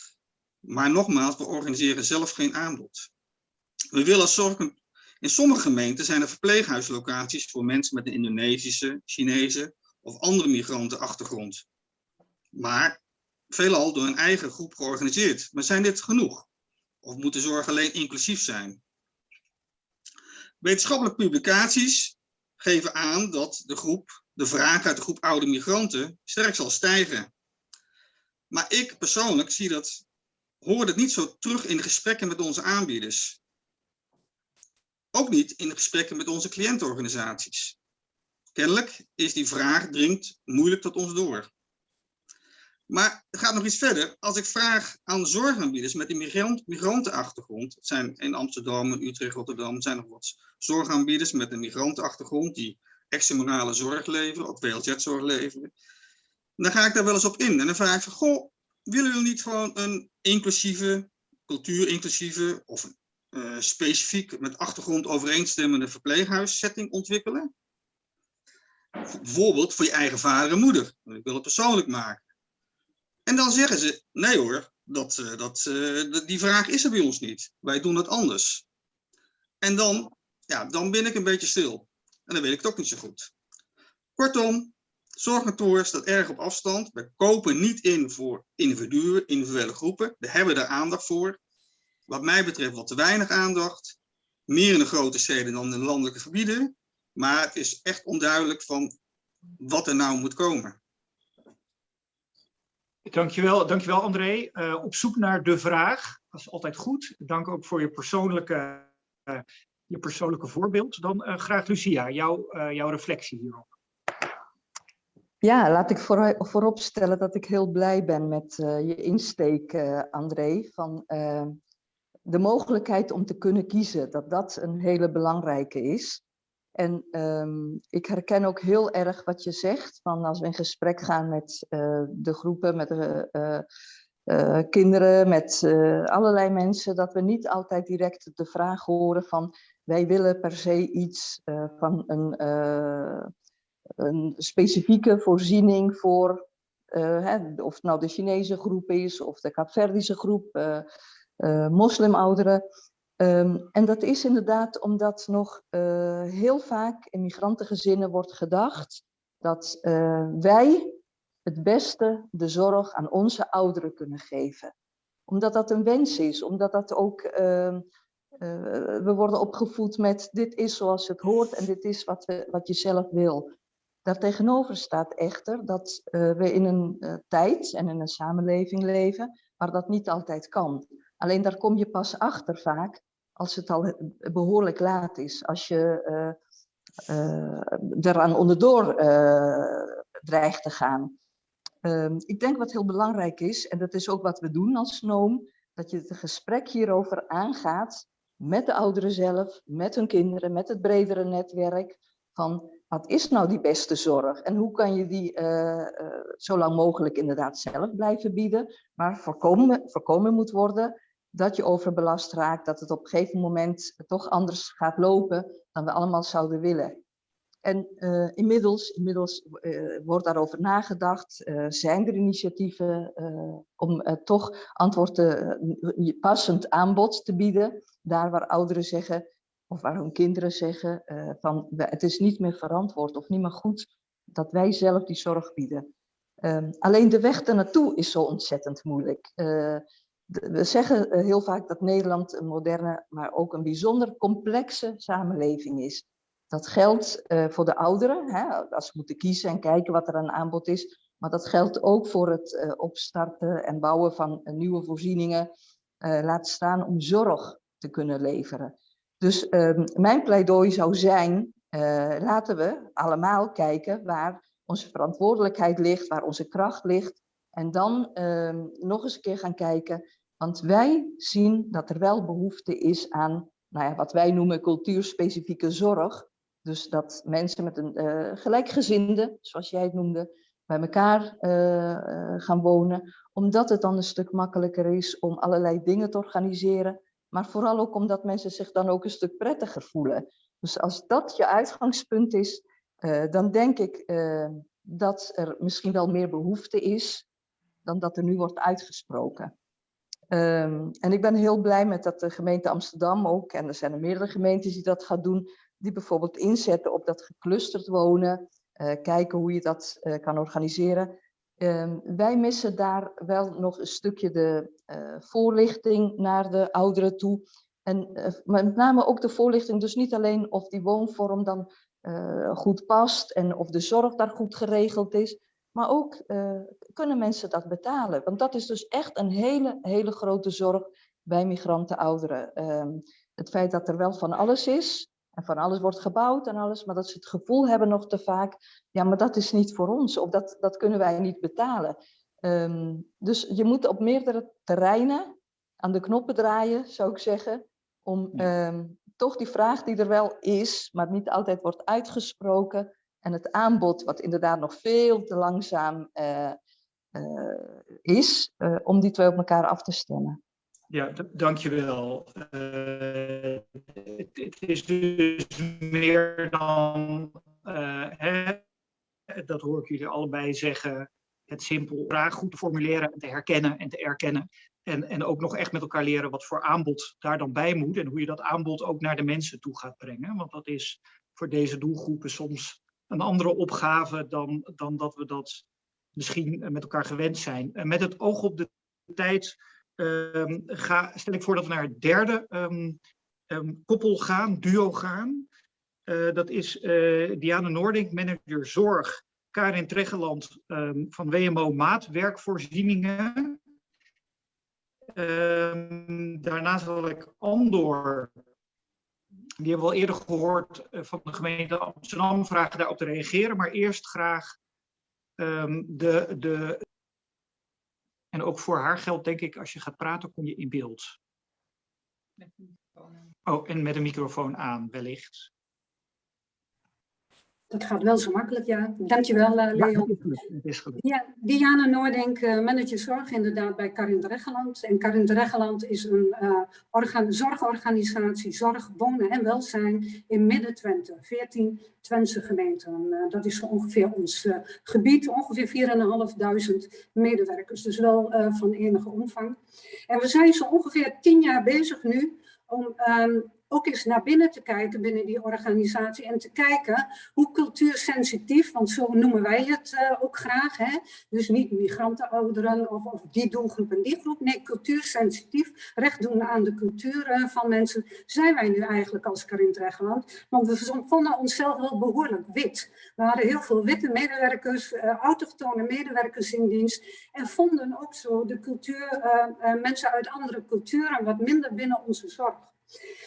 Maar nogmaals, we organiseren zelf geen aanbod. We willen als zorgkantoor... In sommige gemeenten zijn er verpleeghuislocaties voor mensen met een Indonesische, Chinese of andere migrantenachtergrond. Maar veelal door een eigen groep georganiseerd. Maar zijn dit genoeg? Of moet de zorg alleen inclusief zijn? Wetenschappelijke publicaties geven aan dat de groep de vraag uit de groep oude migranten sterk zal stijgen. Maar ik persoonlijk zie dat, hoor het niet zo terug in de gesprekken met onze aanbieders. Ook niet in de gesprekken met onze cliëntenorganisaties. Kennelijk is die vraag dringt moeilijk tot ons door. Maar het gaat nog iets verder. Als ik vraag aan zorgaanbieders met een migrant, migrantenachtergrond, het zijn in Amsterdam, Utrecht, Rotterdam, zijn nog wat zorgaanbieders met een migrantenachtergrond die extramorale zorg leveren, ook WLZ-zorg leveren. Dan ga ik daar wel eens op in. En dan vraag ik van, goh, willen jullie niet gewoon een inclusieve, cultuur-inclusieve of uh, specifiek met achtergrond overeenstemmende verpleeghuissetting ontwikkelen? Bijvoorbeeld voor je eigen vader en moeder. Ik wil het persoonlijk maken. En dan zeggen ze, nee hoor, dat, uh, dat, uh, die vraag is er bij ons niet. Wij doen het anders. En dan, ja, dan ben ik een beetje stil. En dan weet ik het ook niet zo goed. Kortom, zorgkantoor staat erg op afstand. We kopen niet in voor individuen, individuele groepen. We hebben daar aandacht voor. Wat mij betreft wat te weinig aandacht. Meer in de grote steden dan in de landelijke gebieden. Maar het is echt onduidelijk van wat er nou moet komen. Dankjewel, dankjewel André. Uh, op zoek naar de vraag. Dat is altijd goed. Dank ook voor je persoonlijke uh, je persoonlijke voorbeeld. Dan uh, graag Lucia, jou, uh, jouw reflectie hierop. Ja, laat ik voor, voorop stellen dat ik heel blij ben met je insteek, André, van de mogelijkheid om te kunnen kiezen, dat dat een hele belangrijke is. En um, ik herken ook heel erg wat je zegt, van als we in gesprek gaan met de groepen, met de uh, kinderen, met allerlei mensen, dat we niet altijd direct de vraag horen van wij willen per se iets van een, een, specifieke voorziening voor, hè, of het nou de Chinese groep is of de Kaapverdische groep, moslimouderen. Um, en dat is inderdaad omdat nog heel vaak in migrantengezinnen wordt gedacht dat wij het beste de zorg aan onze ouderen kunnen geven. Omdat dat een wens is, omdat dat ook, ehm, eh, we worden opgevoed met dit is zoals het hoort en dit is wat, wat je zelf wil. Daartegenover staat echter dat eh, we in een eh, tijd en in een samenleving leven waar dat niet altijd kan. Alleen daar kom je pas achter vaak als het al behoorlijk laat is. Als je uh, eraan onderdoor dreigt te gaan. Ehm, ik denk wat heel belangrijk is, en dat is ook wat we doen als NOOM, dat je het gesprek hierover aangaat met de ouderen zelf, met hun kinderen, met het bredere netwerk. Van wat is nou die beste zorg en hoe kan je die zo lang mogelijk inderdaad zelf blijven bieden, maar voorkomen, voorkomen moet worden dat je overbelast raakt, dat het op een gegeven moment toch anders gaat lopen dan we allemaal zouden willen. En uh, inmiddels, inmiddels uh, wordt daarover nagedacht, uh, zijn er initiatieven om toch antwoord te, passend aanbod te bieden, daar waar ouderen zeggen, of waar hun kinderen zeggen, van het is niet meer verantwoord of niet meer goed dat wij zelf die zorg bieden. Um, alleen de weg ernaartoe is zo ontzettend moeilijk. We zeggen heel vaak dat Nederland een moderne, maar ook een bijzonder complexe samenleving is. Dat geldt uh, voor de ouderen, hè, als ze moeten kiezen en kijken wat er aan aanbod is. Maar dat geldt ook voor het uh, opstarten en bouwen van nieuwe voorzieningen. laat staan om zorg te kunnen leveren. Dus ehm, mijn pleidooi zou zijn, laten we allemaal kijken waar onze verantwoordelijkheid ligt, waar onze kracht ligt. En dan ehm, nog eens een keer gaan kijken, want wij zien dat er wel behoefte is aan nou ja, wat wij noemen cultuurspecifieke zorg. Dus dat mensen met een uh, gelijkgezinde, zoals jij het noemde, bij elkaar uh, gaan wonen. Omdat het dan een stuk makkelijker is om allerlei dingen te organiseren. Maar vooral ook omdat mensen zich dan ook een stuk prettiger voelen. Dus als dat je uitgangspunt is, dan denk ik dat er misschien wel meer behoefte is dan dat er nu wordt uitgesproken. Um, en ik ben heel blij met dat de gemeente Amsterdam ook, en er zijn er meerdere gemeentes die dat gaan doen, die bijvoorbeeld inzetten op dat geclusterd wonen, uh, kijken hoe je dat uh, kan organiseren. Uh, wij missen daar wel nog een stukje de uh, voorlichting naar de ouderen toe. En met name ook de voorlichting, dus niet alleen of die woonvorm dan goed past en of de zorg daar goed geregeld is, maar ook kunnen mensen dat betalen. Want dat is dus echt een hele, hele grote zorg bij migranten ouderen. Ehm, het feit dat er wel van alles is, en van alles wordt gebouwd en alles, maar dat ze het gevoel hebben nog te vaak, ja, maar dat is niet voor ons, of dat, dat kunnen wij niet betalen. Um, dus je moet op meerdere terreinen aan de knoppen draaien, zou ik zeggen, om um, toch die vraag die er wel is, maar niet altijd wordt uitgesproken, en het aanbod, wat inderdaad nog veel te langzaam uh, uh, is, uh, om die twee op elkaar af te stemmen. Ja, dankjewel. Het, het is dus meer dan, dat hoor ik jullie allebei zeggen, het simpel vraag goed te formuleren en te herkennen en te erkennen. En, en ook nog echt met elkaar leren wat voor aanbod daar dan bij moet en hoe je dat aanbod ook naar de mensen toe gaat brengen. Want dat is voor deze doelgroepen soms een andere opgave dan, dan dat we dat misschien met elkaar gewend zijn. En met het oog op de tijd um, ga, stel ik voor dat we naar het derde um, um, koppel gaan, duo gaan. Uh, dat is uh, Diana Noordink, manager zorg, Karin Treggeland van WMO Maatwerkvoorzieningen. daarna zal ik Andor, die hebben we al eerder gehoord uh, van de gemeente Amsterdam, vragen daarop te reageren. Maar eerst graag de, de en ook voor haar geldt, denk ik, als je gaat praten, kom je in beeld. Oh, en met een microfoon aan, wellicht. Dat gaat wel zo makkelijk, ja. Dankjewel, uh, Leon. Ja, Diana Noordink, uh, manager zorg inderdaad bij Karin Dreggeland. En Karin Dreggeland is een uh, organ zorgorganisatie, zorg, wonen en welzijn in Midden-Twente. 14 Twentse gemeenten. dat is zo ongeveer ons gebied, ongeveer 4.500 medewerkers. Dus wel van enige omvang. En we zijn zo ongeveer tien jaar bezig nu om um, ook eens naar binnen te kijken binnen die organisatie en te kijken hoe cultuursensitief, want zo noemen wij het uh, ook graag, hè? dus niet migrantenouderen of, of die doelgroep en die groep, nee, cultuursensitief, recht doen aan de cultuur uh, van mensen, zijn wij nu eigenlijk als Karin Dregeland, want we vonden onszelf wel behoorlijk wit. We hadden heel veel witte medewerkers, uh, autochtone medewerkers in dienst en vonden ook zo de cultuur, mensen uit andere culturen wat minder binnen onze zorg.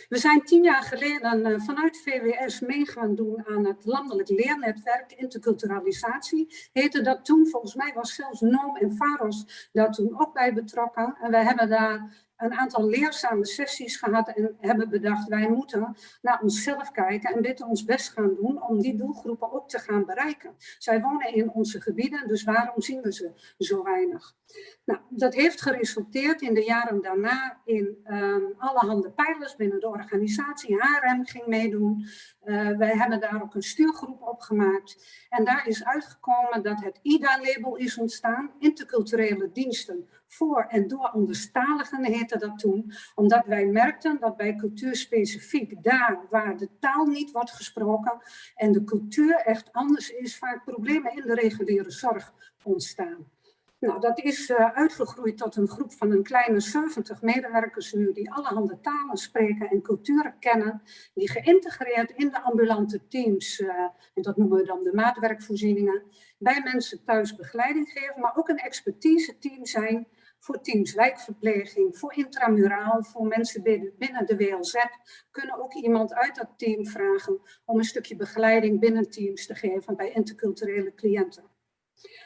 We zijn tien jaar geleden uh, vanuit VWS mee gaan doen aan het landelijk leernetwerk interculturalisatie. Heette dat toen, volgens mij was zelfs NOOM en VAROS daar toen ook bij betrokken. En wij hebben daar een aantal leerzame sessies gehad en hebben bedacht, wij moeten naar onszelf kijken en dit ons best gaan doen om die doelgroepen ook te gaan bereiken. Zij wonen in onze gebieden, dus waarom zien we ze zo weinig? Nou, dat heeft geresulteerd in de jaren daarna in um, allerhande pijlers binnen de organisatie. HRM ging meedoen. Uh, wij hebben daar ook een stuurgroep op gemaakt. En daar is uitgekomen dat het IDA-label is ontstaan, interculturele diensten voor en door anderstaligen heette dat toen, omdat wij merkten dat bij cultuurspecifiek, daar waar de taal niet wordt gesproken en de cultuur echt anders is, vaak problemen in de reguliere zorg ontstaan. Nou, dat is uh, uitgegroeid tot een groep van een kleine 70 medewerkers nu die allerhande talen spreken en culturen kennen, die geïntegreerd in de ambulante teams, uh, en dat noemen we dan de maatwerkvoorzieningen, bij mensen thuis begeleiding geven, maar ook een expertise team zijn voor teams wijkverpleging, voor intramuraal, voor mensen binnen de WLZ, kunnen ook iemand uit dat team vragen om een stukje begeleiding binnen teams te geven bij interculturele cliënten.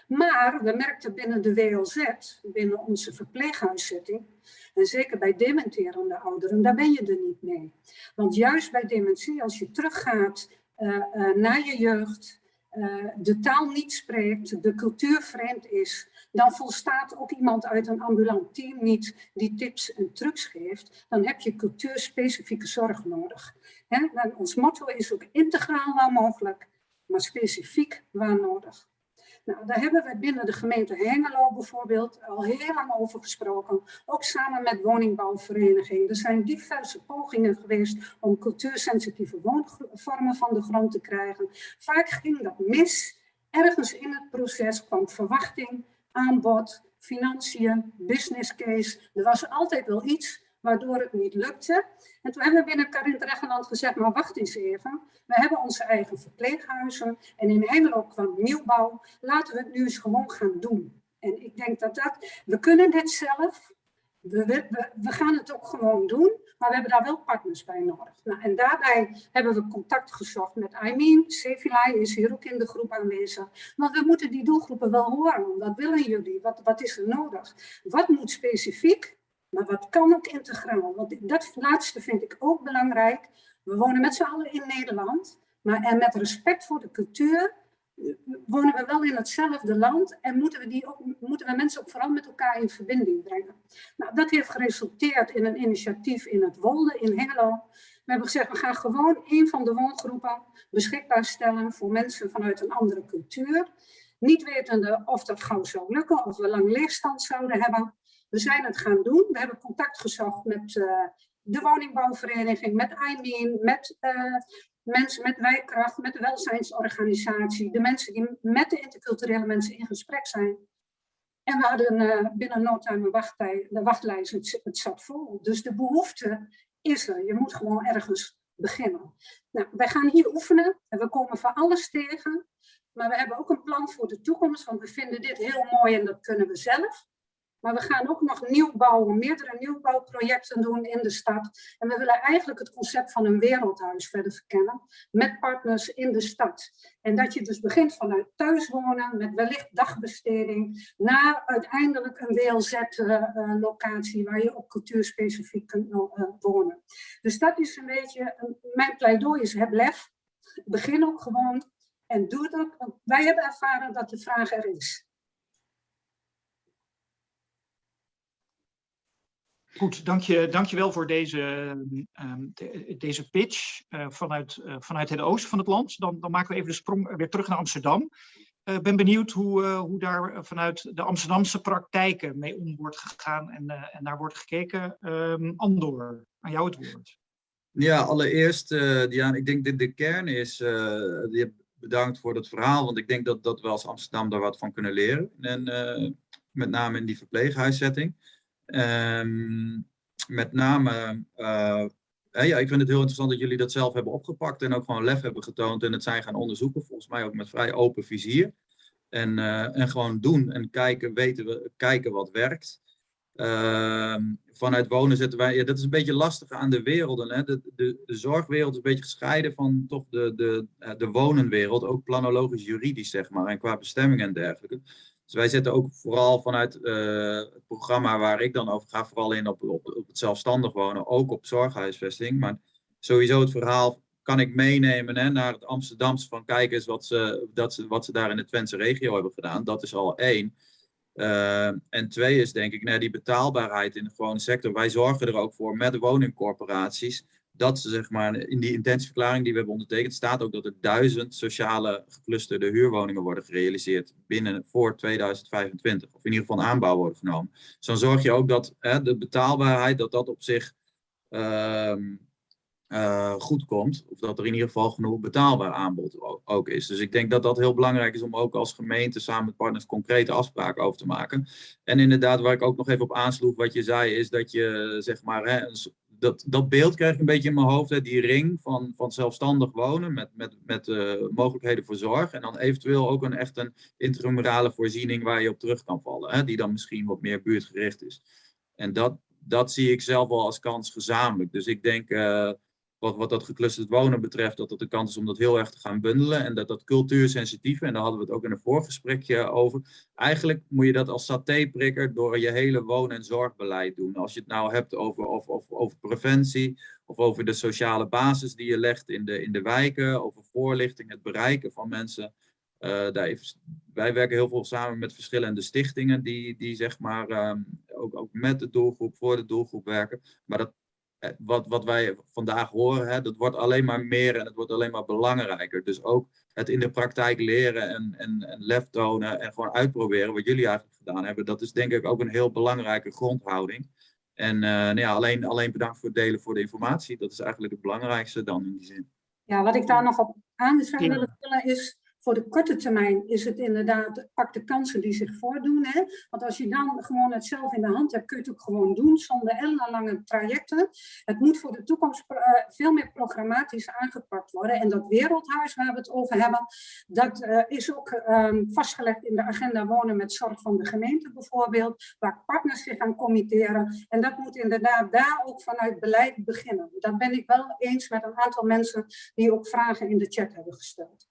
Maar we merkten binnen de WLZ, binnen onze verpleeghuiszetting, en zeker bij dementerende ouderen, daar ben je er niet mee. Want juist bij dementie, als je teruggaat uh, uh, naar je jeugd, uh, de taal niet spreekt, de cultuur vreemd is, dan volstaat ook iemand uit een ambulant team niet die tips en trucs geeft. Dan heb je cultuurspecifieke zorg nodig. Ons motto is ook integraal waar mogelijk, maar specifiek waar nodig. Nou, daar hebben we binnen de gemeente Hengelo bijvoorbeeld al heel lang over gesproken. Ook samen met woningbouwvereniging. Er zijn diverse pogingen geweest om cultuursensitieve woonvormen van de grond te krijgen. Vaak ging dat mis. Ergens in het proces kwam verwachting, aanbod, financiën, business case. Er was altijd wel iets waardoor het niet lukte. En toen hebben we binnen Karin Dregeland gezegd, maar wacht eens even. We hebben onze eigen verpleeghuizen en in Hengelo kwam nieuwbouw. Laten we het nu eens gewoon gaan doen. En ik denk dat dat, we kunnen dit zelf, we, we, we, gaan het ook gewoon doen, maar we hebben daar wel partners bij nodig. Nou, en daarbij hebben we contact gezocht met Aimin. Sevilai is hier ook in de groep aanwezig. Want we moeten die doelgroepen wel horen. Wat willen jullie? Wat, wat is er nodig? Wat moet specifiek? Maar wat kan ook integraal? Want dat laatste vind ik ook belangrijk. We wonen met z'n allen in Nederland. Maar en met respect voor de cultuur wonen we wel in hetzelfde land en moeten we, die ook, moeten we mensen ook vooral met elkaar in verbinding brengen. Nou, dat heeft geresulteerd in een initiatief in het Wolde in Hengelo. We hebben gezegd, we gaan gewoon een van de woongroepen beschikbaar stellen voor mensen vanuit een andere cultuur. Niet wetende of dat gauw zou lukken, of we lang leegstand zouden hebben. We zijn het gaan doen. We hebben contact gezocht met uh, de woningbouwvereniging, met IMEAN, met uh, mensen met wijkkracht, met de welzijnsorganisatie, de mensen die met de interculturele mensen in gesprek zijn. En we hadden uh, binnen no time een de wachtlijst, het, het zat vol. Dus de behoefte is er. Je moet gewoon ergens beginnen. Nou, wij gaan hier oefenen en we komen van alles tegen. Maar we hebben ook een plan voor de toekomst, want we vinden dit heel mooi en dat kunnen we zelf. Maar we gaan ook nog nieuwbouw, meerdere nieuwbouwprojecten doen in de stad. En we willen eigenlijk het concept van een wereldhuis verder verkennen met partners in de stad. En dat je dus begint vanuit thuiswonen met wellicht dagbesteding naar uiteindelijk een WLZ-locatie waar je op cultuurspecifiek kunt uh, wonen. Dus dat is een beetje, mijn pleidooi is heb lef. Begin ook gewoon en doe dat, want wij hebben ervaren dat de vraag er is. Goed, dank je, dank je wel voor deze, um, de, deze pitch uh, vanuit, uh, vanuit het oosten van het land. Dan, dan maken we even de sprong weer terug naar Amsterdam. Ik uh, ben benieuwd hoe, hoe daar vanuit de Amsterdamse praktijken mee om wordt gegaan en, en naar wordt gekeken. Um, Andor, aan jou het woord. Ja, allereerst, Diana, ik denk dat de kern is, bedankt voor het verhaal, want ik denk dat, dat we als Amsterdam daar wat van kunnen leren. En met name in die verpleeghuiszetting. Um, met name, ja, ik vind het heel interessant dat jullie dat zelf hebben opgepakt en ook gewoon lef hebben getoond en het zijn gaan onderzoeken, volgens mij ook met vrij open vizier. En, en gewoon doen en kijken, weten we, kijken wat werkt. Ehm, vanuit wonen zetten wij, ja, dat is een beetje lastig aan de werelden. Hè? De, de, de zorgwereld is een beetje gescheiden van toch de, de, eh, de wonenwereld, ook planologisch juridisch zeg maar, en qua bestemming en dergelijke. Dus wij zetten ook vooral vanuit uh, het programma waar ik dan over ga, vooral in op, op, het zelfstandig wonen, ook op zorghuisvesting. Maar sowieso het verhaal kan ik meenemen hè, naar het Amsterdamse van kijk eens wat ze, dat ze, wat ze daar in de Twentse regio hebben gedaan. Dat is al één. Uh, en twee is denk ik nou, die betaalbaarheid in de gewone sector. Wij zorgen er ook voor met woningcorporaties dat ze zeg maar in die intentieverklaring die we hebben ondertekend staat ook dat er duizend sociale geclusterde huurwoningen worden gerealiseerd binnen voor 2025 of in ieder geval aanbouw worden genomen. Dus dan zorg je ook dat hè, de betaalbaarheid dat dat op zich uh, uh, goed komt. Of dat er in ieder geval genoeg betaalbaar aanbod ook is. Dus ik denk dat dat heel belangrijk is om ook als gemeente samen met partners concrete afspraken over te maken. En inderdaad, waar ik ook nog even op aansloeg, wat je zei, is dat je zeg maar, hè, dat, dat beeld krijg ik een beetje in mijn hoofd, hè, die ring van, van zelfstandig wonen met, met, met uh, mogelijkheden voor zorg. En dan eventueel ook een echt een intramurale voorziening waar je op terug kan vallen, hè, die dan misschien wat meer buurtgericht is. En dat, dat zie ik zelf wel als kans gezamenlijk. Dus ik denk, uh, wat, wat dat geclusterd wonen betreft, dat het de kans is om dat heel erg te gaan bundelen. En dat dat cultuursensitieve, en daar hadden we het ook in een voorgesprekje over. Eigenlijk moet je dat als satéprikker door je hele woon- en zorgbeleid doen. Als je het nou hebt over, of, of, over preventie, of over de sociale basis die je legt in de, in de wijken, over voorlichting, het bereiken van mensen. Uh, daar heeft, wij werken heel veel samen met verschillende stichtingen die, die zeg maar um, ook, ook met de doelgroep, voor de doelgroep werken. Maar dat eh, wat, wat wij vandaag horen, hè, dat wordt alleen maar meer en het wordt alleen maar belangrijker. Dus ook het in de praktijk leren en, en, en lef tonen en gewoon uitproberen, wat jullie eigenlijk gedaan hebben, dat is denk ik ook een heel belangrijke grondhouding. En uh, nou ja, alleen, alleen bedankt voor het delen voor de informatie. Dat is eigenlijk het belangrijkste dan in die zin. Ja, wat ik daar nog op aan zou willen vullen is, voor de korte termijn is het inderdaad, pak de kansen die zich voordoen. Hè? Want als je dan gewoon het zelf in de hand hebt, kun je het ook gewoon doen zonder ellenlange trajecten. Het moet voor de toekomst uh, veel meer programmatisch aangepakt worden. En dat wereldhuis waar we het over hebben, dat uh, is ook um, vastgelegd in de agenda wonen met zorg van de gemeente bijvoorbeeld, waar partners zich gaan committeren. En dat moet inderdaad daar ook vanuit beleid beginnen. Dat ben ik wel eens met een aantal mensen die ook vragen in de chat hebben gesteld.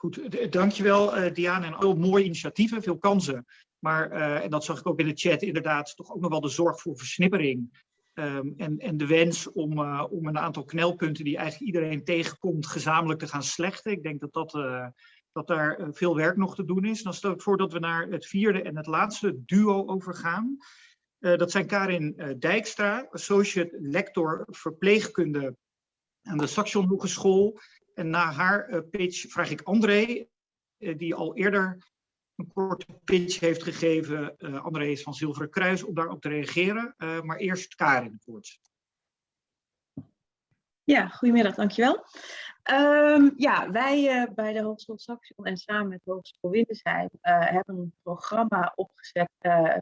Goed, dankjewel uh, Diana. En heel mooie initiatieven, veel kansen. Maar, uh, en dat zag ik ook in de chat, inderdaad toch ook nog wel de zorg voor versnippering. Um, en, en de wens om, om een aantal knelpunten die eigenlijk iedereen tegenkomt, gezamenlijk te gaan slechten. Ik denk dat, dat, dat daar veel werk nog te doen is. Dan stel ik voor dat we naar het vierde en het laatste duo overgaan. dat zijn Karin Dijkstra, associate lector verpleegkunde aan de Saxion Hogeschool en na haar uh, pitch vraag ik André, uh, die al eerder een korte pitch heeft gegeven. Uh, André is van Zilveren Kruis om daarop te reageren. maar eerst Karin kort. Ja, goedemiddag, dankjewel. Um, ja, wij bij de Hogeschool Saxion en samen met de Hogeschool Wintersheim uh, hebben een programma opgezet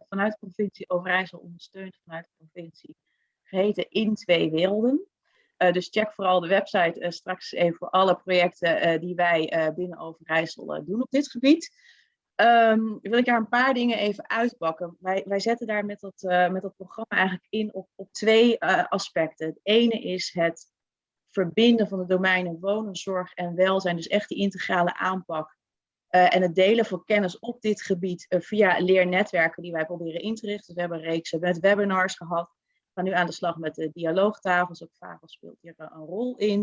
vanuit de provincie Overijssel, ondersteund vanuit de provincie, geheten In Twee Werelden. Uh, dus check vooral de website uh, straks even voor alle projecten uh, die wij binnen Overijssel doen op dit gebied. Um, wil ik daar een paar dingen even uitpakken. Wij, wij zetten daar met dat, met dat programma eigenlijk in op, op twee aspecten. Het ene is het verbinden van de domeinen wonen, zorg en welzijn. Dus echt die integrale aanpak. en het delen van kennis op dit gebied via leernetwerken die wij proberen in te richten. We hebben een reeks webinars gehad gaan nu aan de slag met de dialoogtafels. Ook VAGO speelt hier een rol in.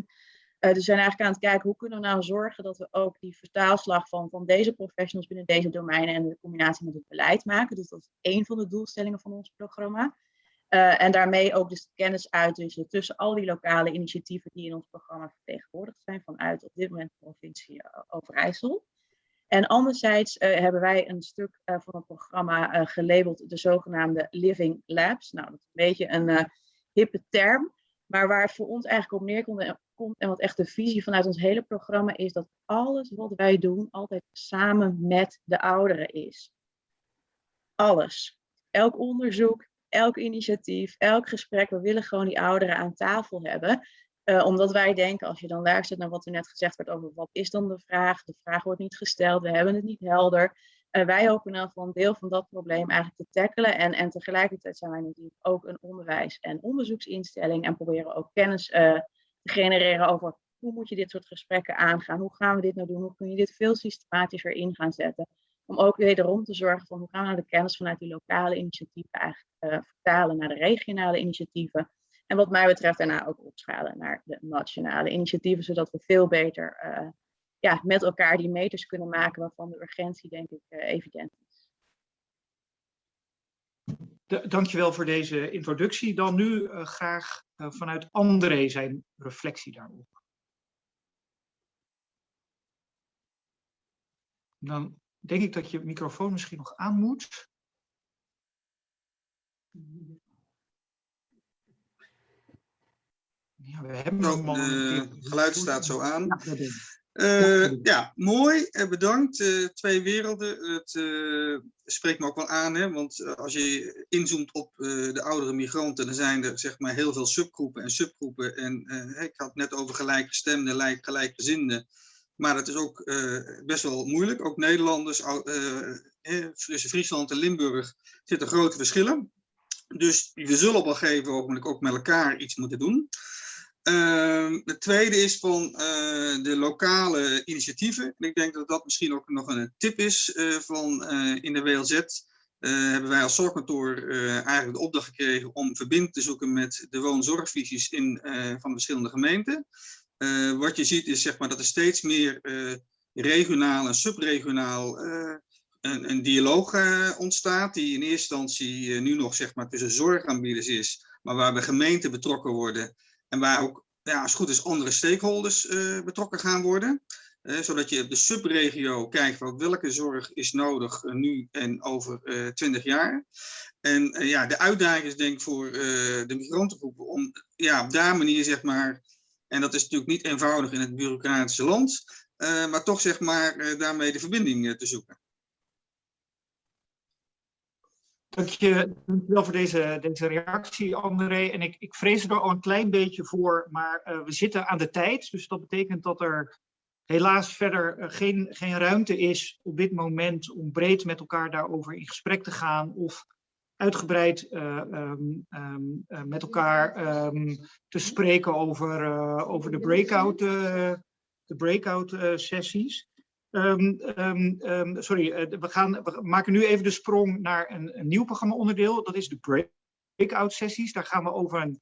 Uh, dus we zijn eigenlijk aan het kijken hoe kunnen we nou zorgen dat we ook die vertaalslag van, van deze professionals binnen deze domeinen en de combinatie met het beleid maken. Dus dat is één van de doelstellingen van ons programma. Uh, en daarmee ook dus kennis uitwisselen tussen al die lokale initiatieven die in ons programma vertegenwoordigd zijn vanuit op dit moment de provincie Overijssel. En anderzijds hebben wij een stuk van het programma gelabeld de zogenaamde Living Labs. Nou, dat is een beetje een hippe term, maar waar voor ons eigenlijk op neerkomt komt en wat echt de visie vanuit ons hele programma is dat alles wat wij doen altijd samen met de ouderen is. Alles. Elk onderzoek, elk initiatief, elk gesprek, we willen gewoon die ouderen aan tafel hebben. Uh, omdat wij denken, als je dan luistert naar wat er net gezegd wordt over wat is dan de vraag, de vraag wordt niet gesteld, we hebben het niet helder. Uh, wij hopen dan voor een deel van dat probleem eigenlijk te tackelen. En, en tegelijkertijd zijn wij natuurlijk ook een onderwijs- en onderzoeksinstelling en proberen ook kennis uh, genereren over hoe moet je dit soort gesprekken aangaan, hoe gaan we dit nou doen, hoe kun je dit veel systematischer in gaan zetten. Om ook wederom te zorgen van hoe gaan we nou de kennis vanuit die lokale initiatieven eigenlijk vertalen naar de regionale initiatieven. En wat mij betreft daarna ook opschalen naar de nationale initiatieven, zodat we veel beter uh, ja, met elkaar die meters kunnen maken waarvan de urgentie denk ik uh, evident is. Dankjewel voor deze introductie. Dan nu uh, graag vanuit André zijn reflectie daarop. Dan denk ik dat je microfoon misschien nog aan moet. Ja, we hebben nog Het geluid staat zo aan. Uh, ja, mooi. Uh, bedankt. Uh, twee werelden. Het spreekt me ook wel aan, hè? want als je inzoomt op de oudere migranten, dan zijn er zeg maar heel veel subgroepen en subgroepen. En ik had het net over gelijkgestemden, gelijkgezinden. Maar het is ook best wel moeilijk. Ook Nederlanders, tussen Friesland en Limburg zitten grote verschillen. Dus we zullen op een gegeven moment ook met elkaar iets moeten doen. Uh, het tweede is van uh, de lokale initiatieven. ik denk dat dat misschien ook nog een tip is uh, van uh, in de WLZ. hebben wij als zorgkantoor eigenlijk de opdracht gekregen om verbinding te zoeken met de woonzorgvisies in, van de verschillende gemeenten. wat je ziet is zeg maar, dat er steeds meer regionaal en subregionaal een, een, dialoog ontstaat. Die in eerste instantie nu nog zeg maar, tussen zorgaanbieders is. Maar waarbij gemeenten betrokken worden en waar ook, ja, als het goed is, andere stakeholders uh, betrokken gaan worden. Uh, zodat je op de subregio kijkt van welke zorg is nodig uh, nu en over 20 jaar. En ja, de uitdaging is denk ik voor de migrantengroepen om ja, op daar manier zeg maar, en dat is natuurlijk niet eenvoudig in het bureaucratische land, maar toch zeg maar daarmee de verbinding te zoeken. Dank je wel voor deze, deze reactie, André. En ik, ik vrees er al een klein beetje voor, maar uh, we zitten aan de tijd. Dus dat betekent dat er helaas verder uh, geen, geen ruimte is op dit moment om breed met elkaar daarover in gesprek te gaan of uitgebreid uh, um, um, met elkaar um, te spreken over, over de breakout, de breakout sessies. Um, um, um, sorry, uh, we, gaan, we maken nu even de sprong naar een, nieuw programma-onderdeel. Dat is de breakout sessies. Daar gaan we over een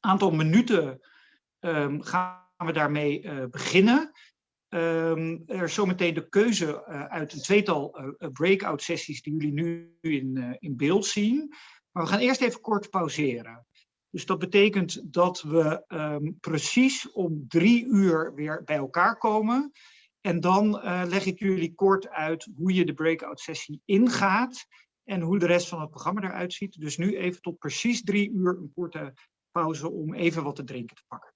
aantal minuten gaan we daarmee uh, beginnen. er is zometeen de keuze uh, uit een tweetal breakout sessies die jullie nu in, in beeld zien. Maar we gaan eerst even kort pauzeren. Dus dat betekent dat we precies om drie uur weer bij elkaar komen. En dan uh, leg ik jullie kort uit hoe je de breakout sessie ingaat en hoe de rest van het programma eruit ziet. Dus nu even tot precies drie uur een korte pauze om even wat te drinken te pakken.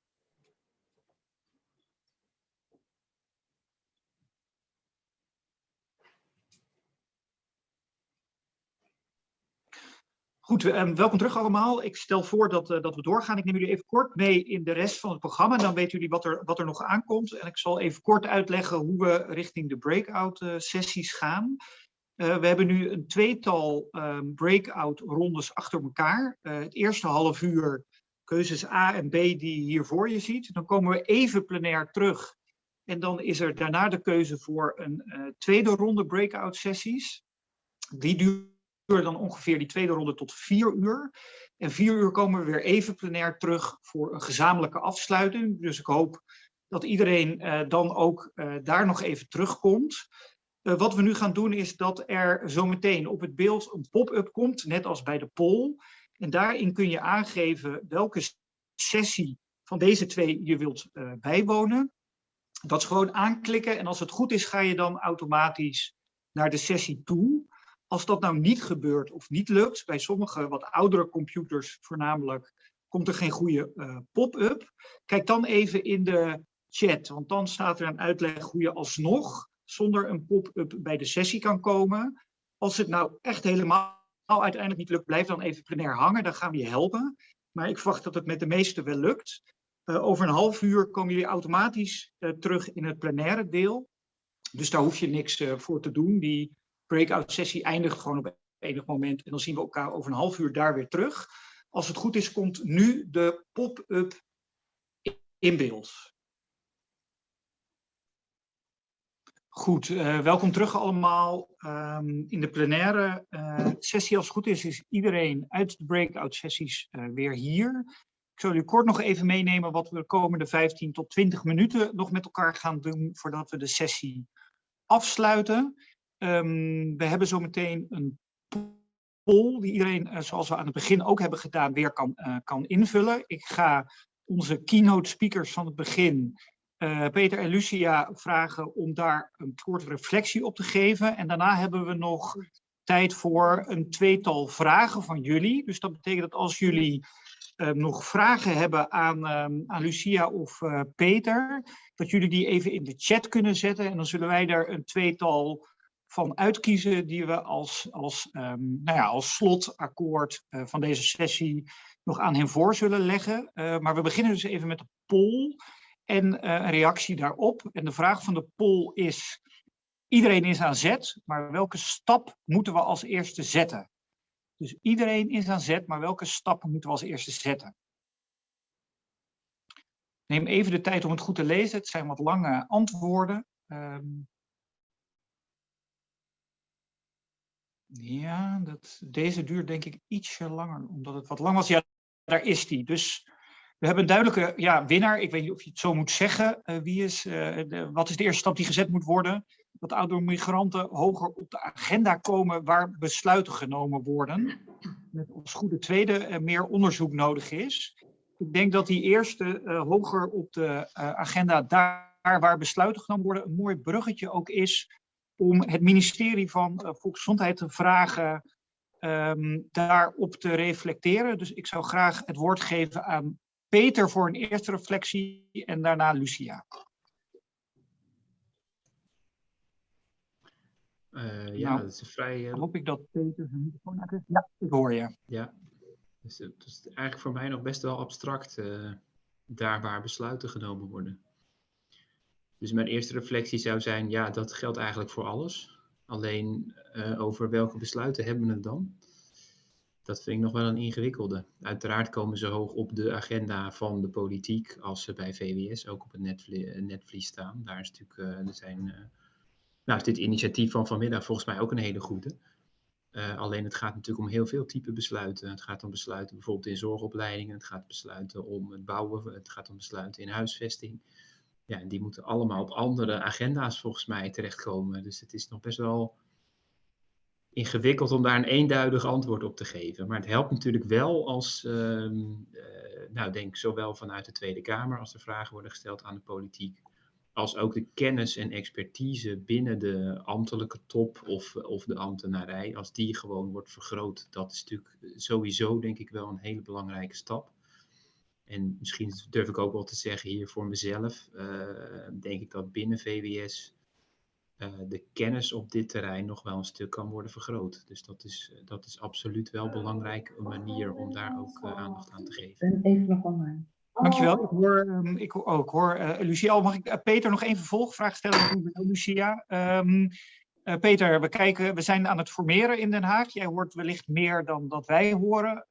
Goed, um, welkom terug allemaal. Ik stel voor dat, uh, dat we doorgaan. Ik neem jullie even kort mee in de rest van het programma. Dan weten jullie wat er, wat er nog aankomt. En ik zal even kort uitleggen hoe we richting de breakout uh, sessies gaan. Uh, we hebben nu een tweetal um, breakout rondes achter elkaar. het eerste half uur keuzes A en B die je hier voor je ziet. Dan komen we even plenair terug. En dan is er daarna de keuze voor een tweede ronde breakout sessies. Die duurt uur dan ongeveer die tweede ronde tot vier uur. En vier uur komen we weer even plenair terug voor een gezamenlijke afsluiting. Dus ik hoop dat iedereen uh, dan ook uh, daar nog even terugkomt. Uh, wat we nu gaan doen is dat er zometeen op het beeld een pop-up komt, net als bij de poll. En daarin kun je aangeven welke sessie van deze twee je wilt bijwonen. Dat is gewoon aanklikken en als het goed is ga je dan automatisch naar de sessie toe. Als dat nou niet gebeurt of niet lukt, bij sommige wat oudere computers voornamelijk, komt er geen goede uh, pop-up. Kijk dan even in de chat, want dan staat er een uitleg hoe je alsnog zonder een pop-up bij de sessie kan komen. Als het nou echt helemaal uiteindelijk niet lukt, blijf dan even plenair hangen, dan gaan we je helpen. Maar ik verwacht dat het met de meeste wel lukt. Uh, over een half uur komen jullie automatisch uh, terug in het plenaire deel. Dus daar hoef je niks voor te doen. Die breakout sessie eindigt gewoon op enig moment. En dan zien we elkaar over een half uur daar weer terug. Als het goed is, komt nu de pop-up in beeld. Goed, uh, welkom terug allemaal. Um, in de plenaire uh, sessie, als het goed is, is iedereen uit de breakout sessies uh, weer hier. Ik zal u kort nog even meenemen wat we de komende 15 tot 20 minuten nog met elkaar gaan doen voordat we de sessie afsluiten. Um, we hebben zometeen een poll die iedereen, zoals we aan het begin ook hebben gedaan, weer kan, kan invullen. Ik ga onze keynote speakers van het begin uh, Peter en Lucia vragen om daar een kort reflectie op te geven. En daarna hebben we nog tijd voor een tweetal vragen van jullie. Dus dat betekent dat als jullie nog vragen hebben aan, um, aan Lucia of Peter, dat jullie die even in de chat kunnen zetten. En dan zullen wij daar een tweetal van uitkiezen die we als, als, um, nou ja, als slotakkoord van deze sessie nog aan hen voor zullen leggen. maar we beginnen dus even met de poll en uh, een reactie daarop. En de vraag van de poll is, iedereen is aan zet, maar welke stap moeten we als eerste zetten? Dus iedereen is aan zet, maar welke stappen moeten we als eerste zetten? Neem even de tijd om het goed te lezen. Het zijn wat lange antwoorden. Um, ja, dat, deze duurt denk ik ietsje langer, omdat het wat lang was. Ja, daar is die. Dus we hebben een duidelijke ja, winnaar. Ik weet niet of je het zo moet zeggen. Uh, wie is, de, wat is de eerste stap die gezet moet worden? Dat oudere migranten hoger op de agenda komen waar besluiten genomen worden. Met als goede tweede uh, meer onderzoek nodig is. Ik denk dat die eerste hoger op de agenda daar waar besluiten genomen worden een mooi bruggetje ook is om het ministerie van Volksgezondheid te vragen um, daarop te reflecteren. Dus ik zou graag het woord geven aan Peter voor een eerste reflectie en daarna Lucia. Uh, ja, nou, dat is vrij... Uh... Hoop ik dat Peter zijn microfoon uit Ja, ik hoor je. Ja, dus het is eigenlijk voor mij nog best wel abstract, uh, daar waar besluiten genomen worden. Dus mijn eerste reflectie zou zijn, ja, dat geldt eigenlijk voor alles. Alleen over welke besluiten hebben we het dan? dat vind ik nog wel een ingewikkelde. Uiteraard komen ze hoog op de agenda van de politiek als ze bij VWS ook op het netvlies staan. Daar is natuurlijk, uh, er zijn, nou is dit initiatief van vanmiddag volgens mij ook een hele goede. Alleen het gaat natuurlijk om heel veel type besluiten. Het gaat om besluiten bijvoorbeeld in zorgopleidingen, het gaat besluiten om het bouwen, het gaat om besluiten in huisvesting. Ja, die moeten allemaal op andere agenda's volgens mij terechtkomen. Dus het is nog best wel ingewikkeld om daar een eenduidig antwoord op te geven. Maar het helpt natuurlijk wel als, uh, uh, nou denk zowel vanuit de Tweede Kamer als er vragen worden gesteld aan de politiek, als ook de kennis en expertise binnen de ambtelijke top of, of de ambtenarij, als die gewoon wordt vergroot. Dat is natuurlijk sowieso denk ik wel een hele belangrijke stap. En misschien durf ik ook wel te zeggen hier voor mezelf, uh, denk ik dat binnen VWS uh, de kennis op dit terrein nog wel een stuk kan worden vergroot. Dus dat is, dat is absoluut wel belangrijk, een manier om daar ook uh, aandacht aan te geven. Even nog online. Dankjewel. Ik hoor, um, ik, oh, ik hoor Lucia, mag ik Peter nog even vervolgvraag stellen? Lucia. Um, Peter, we, kijken, we zijn aan het formeren in Den Haag. Jij hoort wellicht meer dan dat wij horen.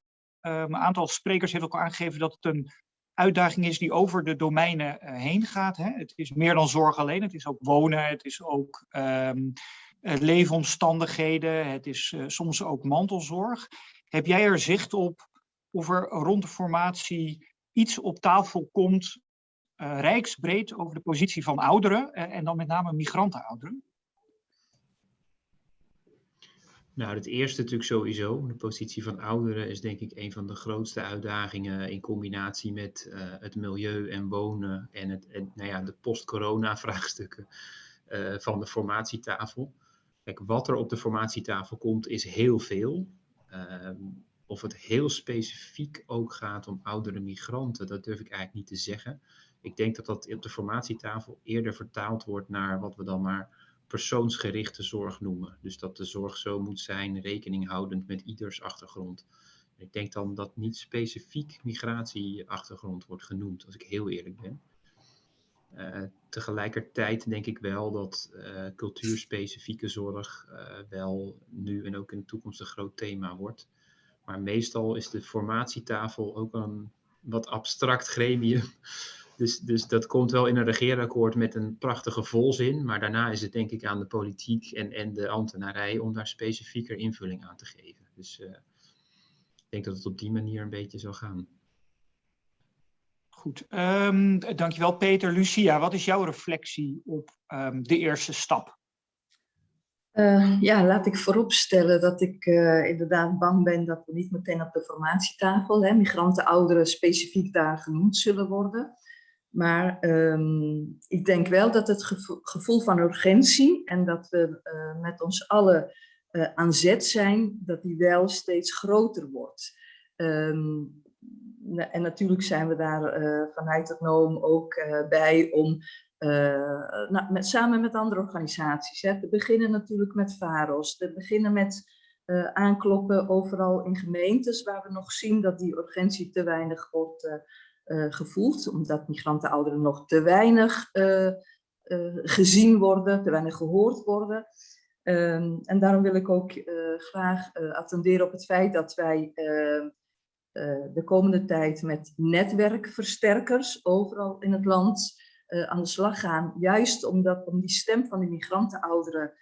Um, een aantal sprekers heeft ook aangegeven dat het een uitdaging is die over de domeinen uh, heen gaat. Hè. Het is meer dan zorg alleen, het is ook wonen, het is ook um, leefomstandigheden, het is uh, soms ook mantelzorg. Heb jij er zicht op of er rond de formatie iets op tafel komt, rijksbreed over de positie van ouderen en dan met name migrantenouderen? Nou, het eerste natuurlijk sowieso. De positie van ouderen is denk ik een van de grootste uitdagingen in combinatie met uh, het milieu en wonen en, het, en nou ja, de post-corona *laughs* vraagstukken uh, van de formatietafel. Kijk, wat er op de formatietafel komt is heel veel. Uh, of het heel specifiek ook gaat om oudere migranten, dat durf ik eigenlijk niet te zeggen. Ik denk dat dat op de formatietafel eerder vertaald wordt naar wat we dan maar persoonsgerichte zorg noemen. Dus dat de zorg zo moet zijn, rekening houdend met ieders achtergrond. Ik denk dan dat niet specifiek migratieachtergrond wordt genoemd, als ik heel eerlijk ben. Uh, tegelijkertijd denk ik wel dat uh, cultuurspecifieke zorg uh, wel nu en ook in de toekomst een groot thema wordt. Maar meestal is de formatietafel ook een wat abstract gremium. Dus, dus dat komt wel in een regeerakkoord met een prachtige volzin. Maar daarna is het denk ik aan de politiek en, en de ambtenarij om daar specifieker invulling aan te geven. Dus uh, ik denk dat het op die manier een beetje zal gaan. Goed, um, dankjewel Peter. Lucia, wat is jouw reflectie op um, de eerste stap? Uh, ja, laat ik vooropstellen dat ik uh, inderdaad bang ben dat we niet meteen op de formatietafel, hè, migranten, ouderen specifiek daar genoemd zullen worden. Maar um, ik denk wel dat het gevoel, van urgentie en dat we uh, met ons allen aan zet zijn, dat die wel steeds groter wordt. Um, en natuurlijk zijn we daar vanuit het NOOM ook bij om uh, nou, met, samen met andere organisaties. Hè. Te beginnen natuurlijk met VAROS, te beginnen met uh, aankloppen overal in gemeentes waar we nog zien dat die urgentie te weinig wordt uh, gevoeld, omdat migranten ouderen nog te weinig gezien worden, te weinig gehoord worden. Um, en daarom wil ik ook graag attenderen op het feit dat wij de komende tijd met netwerkversterkers overal in het land aan de slag gaan. Juist omdat, om die stem van de migrantenouderen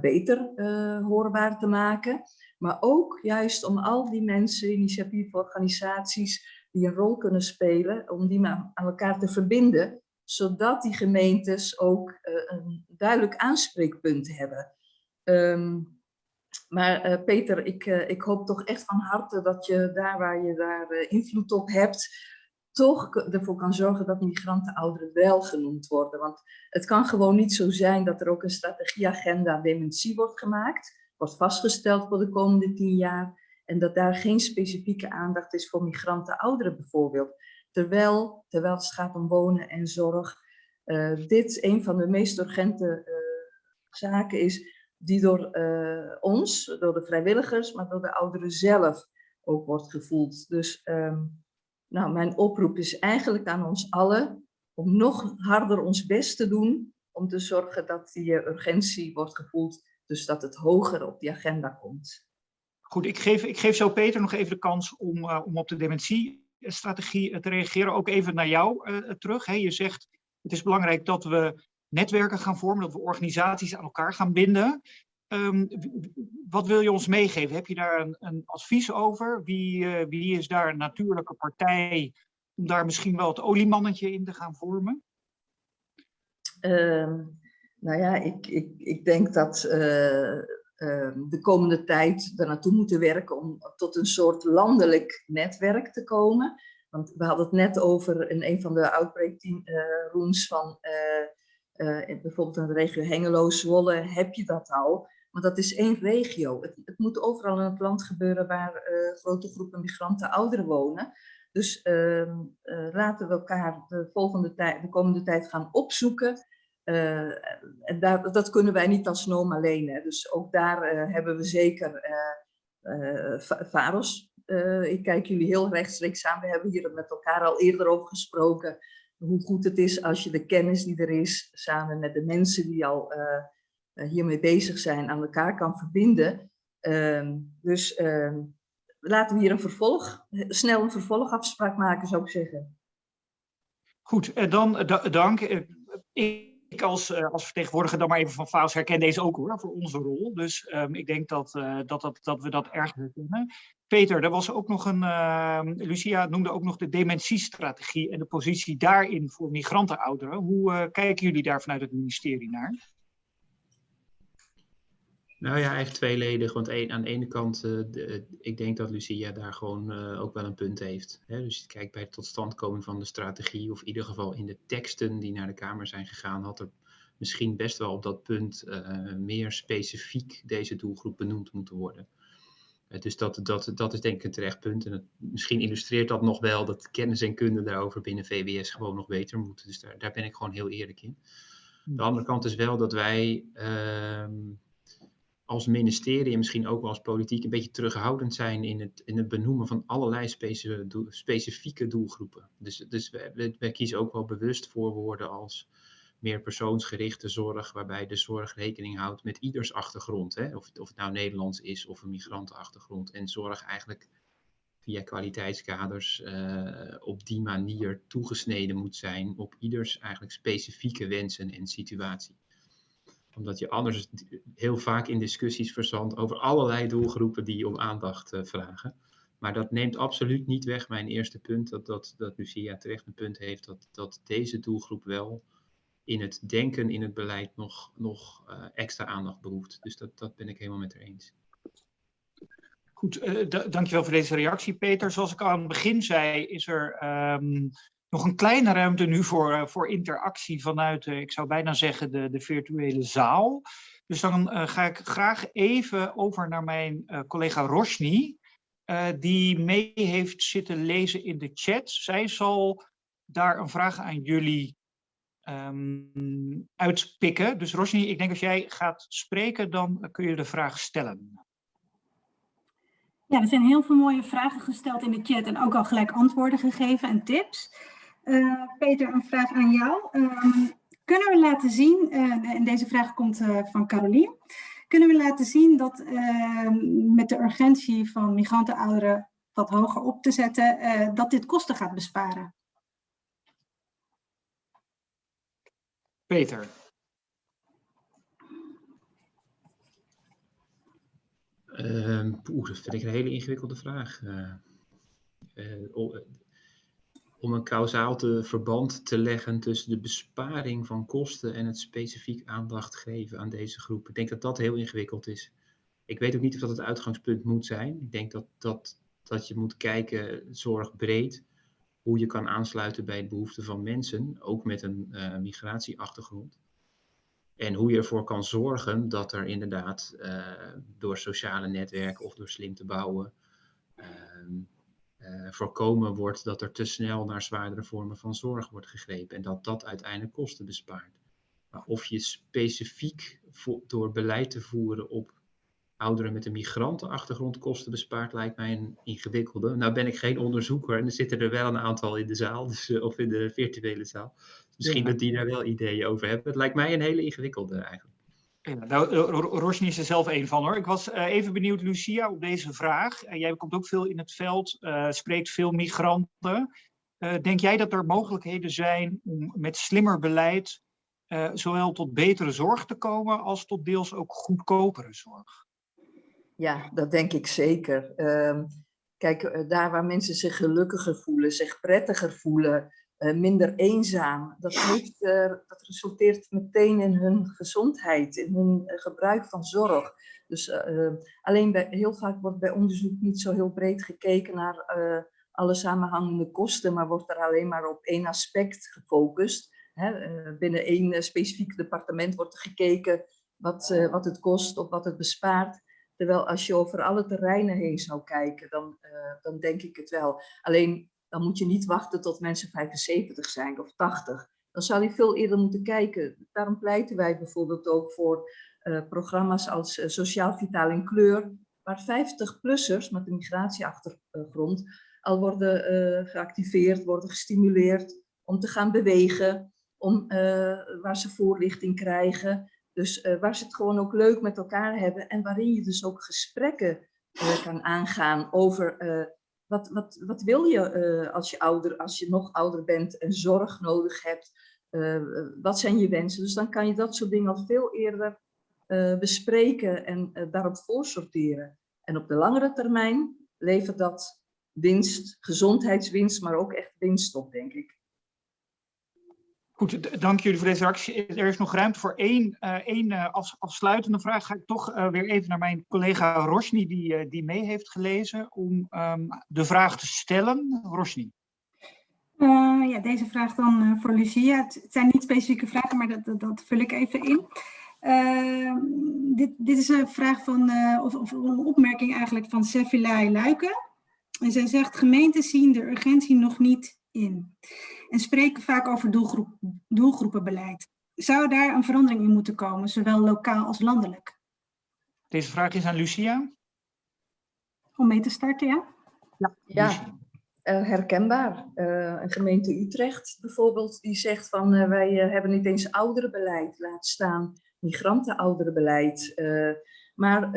beter uh, hoorbaar te maken. Maar ook juist om al die mensen, initiatieforganisaties die een rol kunnen spelen, om die aan elkaar te verbinden. Zodat die gemeentes ook een duidelijk aanspreekpunt hebben. Um, maar Peter, ik, ik hoop toch echt van harte dat je daar waar je daar invloed op hebt, toch ervoor kan zorgen dat migrantenouderen wel genoemd worden. Want het kan gewoon niet zo zijn dat er ook een strategieagenda dementie wordt gemaakt, wordt vastgesteld voor de komende tien jaar, en dat daar geen specifieke aandacht is voor migrantenouderen bijvoorbeeld. Terwijl, terwijl het gaat om wonen en zorg, uh, dit een van de meest urgente uh, zaken is die door uh, ons, door de vrijwilligers, maar door de ouderen zelf ook wordt gevoeld. Dus um, nou, mijn oproep is eigenlijk aan ons allen om nog harder ons best te doen om te zorgen dat die eh, urgentie wordt gevoeld, dus dat het hoger op die agenda komt. Goed, ik geef, ik geef zo Peter nog even de kans om, uh, om op de dementiestrategie te reageren. Ook even naar jou uh, terug. Hè. Je zegt het is belangrijk dat we netwerken gaan vormen, dat we organisaties aan elkaar gaan binden. Um, wat wil je ons meegeven? Heb je daar een, een advies over? Wie, wie, is daar een natuurlijke partij om daar misschien wel het oliemannetje in te gaan vormen? Um, nou ja, ik, ik, ik denk dat de komende tijd er naartoe moeten werken om tot een soort landelijk netwerk te komen. Want we hadden het net over in een van de outbreak rooms van bijvoorbeeld in de regio Hengelo, Zwolle, heb je dat al. Want dat is één regio. Het, het moet overal in het land gebeuren waar grote groepen migranten ouderen wonen. Dus uh, laten we elkaar de, volgende de komende tijd gaan opzoeken. Eh, en dat kunnen wij niet als NOOM alleen. Hè. Dus ook daar hebben we zeker VAROS. ik kijk jullie heel rechtstreeks aan. We hebben hier met elkaar al eerder over gesproken. Hoe goed het is als je de kennis die er is, samen met de mensen die al eh, hiermee bezig zijn aan elkaar kan verbinden. Ehm, dus uh, laten we hier een vervolg, snel een vervolgafspraak maken, zou ik zeggen. Goed, dan dank. Ik als, als vertegenwoordiger dan maar even van FAOS herken deze ook hoor, voor onze rol. Dus um, ik denk dat, uh, dat, dat, dat we dat erg herkennen. Peter, er was ook nog een, uh, Lucia noemde ook nog de dementiestrategie en de positie daarin voor migrantenouderen. Hoe uh, kijken jullie daar vanuit het ministerie naar? Nou ja, eigenlijk tweeledig. Want aan de ene kant, uh, de, ik denk dat Lucia daar gewoon uh, ook wel een punt heeft. Hè? Dus kijk bij het totstandkoming van de strategie, of in ieder geval in de teksten die naar de Kamer zijn gegaan, had er misschien best wel op dat punt meer specifiek deze doelgroep benoemd moeten worden. dus dat, dat, dat is denk ik een terecht punt. En misschien illustreert dat nog wel dat kennis en kunde daarover binnen VWS gewoon nog beter moeten. Dus daar, daar ben ik gewoon heel eerlijk in. De andere kant is wel dat wij ehm, als ministerie en misschien ook wel als politiek een beetje terughoudend zijn in het, in het benoemen van allerlei specifieke doelgroepen. Dus, dus we, kiezen ook wel bewust voor woorden als meer persoonsgerichte zorg, waarbij de zorg rekening houdt met ieders achtergrond. Hè? Of, of het nou Nederlands is of een migrantenachtergrond. En zorg eigenlijk via kwaliteitskaders uh, op die manier toegesneden moet zijn op ieders eigenlijk specifieke wensen en situatie omdat je anders heel vaak in discussies verzandt over allerlei doelgroepen die om aandacht uh, vragen. Maar dat neemt absoluut niet weg mijn eerste punt, dat, dat, dat Lucia terecht een punt heeft, dat, dat deze doelgroep wel in het denken, in het beleid nog, nog uh, extra aandacht behoeft. Dus dat, dat ben ik helemaal met haar eens. Goed, uh, dankjewel voor deze reactie, Peter. Zoals ik aan het begin zei, is er um, nog een kleine ruimte nu voor, uh, voor interactie vanuit, uh, ik zou bijna zeggen, de, de virtuele zaal. Dus dan uh, ga ik graag even over naar mijn collega Roshni, die mee heeft zitten lezen in de chat. Zij zal daar een vraag aan jullie um, uitpikken. Dus Roshni, ik denk als jij gaat spreken, dan kun je de vraag stellen. Ja, er zijn heel veel mooie vragen gesteld in de chat en ook al gelijk antwoorden gegeven en tips. Uh, Peter, een vraag aan jou. Um, kunnen we laten zien, uh, en deze vraag komt uh, van Carolien, kunnen we laten zien dat ehm, met de urgentie van migrantenouderen wat hoger op te zetten, dat dit kosten gaat besparen? Peter. Uh, poeh, dat vind ik een hele ingewikkelde vraag. Uh, uh, om een kausaal te, verband te leggen tussen de besparing van kosten en het specifiek aandacht geven aan deze groep. Ik denk dat dat heel ingewikkeld is. Ik weet ook niet of dat het uitgangspunt moet zijn. Ik denk dat, dat, dat je moet kijken, zorg breed, hoe je kan aansluiten bij de behoeften van mensen, ook met een uh, migratieachtergrond. En hoe je ervoor kan zorgen dat er inderdaad uh, door sociale netwerken of door slim te bouwen uh, voorkomen wordt dat er te snel naar zwaardere vormen van zorg wordt gegrepen en dat dat uiteindelijk kosten bespaart. Maar of je specifiek door beleid te voeren op ouderen met een migrantenachtergrond kosten bespaart, lijkt mij een ingewikkelde. Nou ben ik geen onderzoeker en er zitten er wel een aantal in de zaal, dus, uh, of in de virtuele zaal. Misschien ja. dat die daar wel ideeën over hebben. Het lijkt mij een hele ingewikkelde eigenlijk. Ja, nou, is er zelf een van hoor. Ik was uh, even benieuwd, Lucia, op deze vraag. Uh, jij komt ook veel in het veld, uh, spreekt veel migranten. denk jij dat er mogelijkheden zijn om met slimmer beleid zowel tot betere zorg te komen als tot deels ook goedkopere zorg? Ja, dat denk ik zeker. Uh, kijk, daar waar mensen zich gelukkiger voelen, zich prettiger voelen, minder eenzaam, dat, heeft, uh, dat resulteert meteen in hun gezondheid, in hun uh, gebruik van zorg. Dus alleen bij, heel vaak wordt bij onderzoek niet zo heel breed gekeken naar alle samenhangende kosten, maar wordt er alleen maar op één aspect gefocust. Hè? binnen één specifiek departement wordt er gekeken wat, wat het kost of wat het bespaart. Terwijl als je over alle terreinen heen zou kijken, dan, dan denk ik het wel. Alleen dan moet je niet wachten tot mensen 75 zijn of 80. Dan zou je veel eerder moeten kijken. Daarom pleiten wij bijvoorbeeld ook voor uh, programma's als uh, Sociaal Vitaal in Kleur, waar 50-plussers met een migratieachtergrond al worden geactiveerd, worden gestimuleerd om te gaan bewegen, om, waar ze voorlichting krijgen. Dus waar ze het gewoon ook leuk met elkaar hebben en waarin je dus ook gesprekken kan aangaan over wat, wat, wat wil je als je ouder, als je nog ouder bent en zorg nodig hebt. wat zijn je wensen? Dus dan kan je dat soort dingen al veel eerder bespreken en daarop voorsorteren. En op de langere termijn levert dat winst, gezondheidswinst, maar ook echt winst op, denk ik. Goed, dank jullie voor deze reactie. Er is nog ruimte voor één, uh, één uh, afsluitende vraag. Ga ik toch weer even naar mijn collega Rosni, die, die mee heeft gelezen, om um, de vraag te stellen. Rosni. ja, deze vraag dan voor Lucia. Het zijn niet specifieke vragen, maar dat, dat, vul ik even in. Ehm, dit, dit is een vraag van, of, of, een opmerking eigenlijk van Sevilai Luiken. En zij zegt, gemeenten zien de urgentie nog niet in en spreken vaak over doelgroep, doelgroepenbeleid. Zou daar een verandering in moeten komen, zowel lokaal als landelijk? Deze vraag is aan Lucia. Om mee te starten, ja? Ja, ja uh, herkenbaar. Uh, een gemeente Utrecht bijvoorbeeld, die zegt van uh, wij hebben niet eens ouderenbeleid, laat staan migrantenouderenbeleid. maar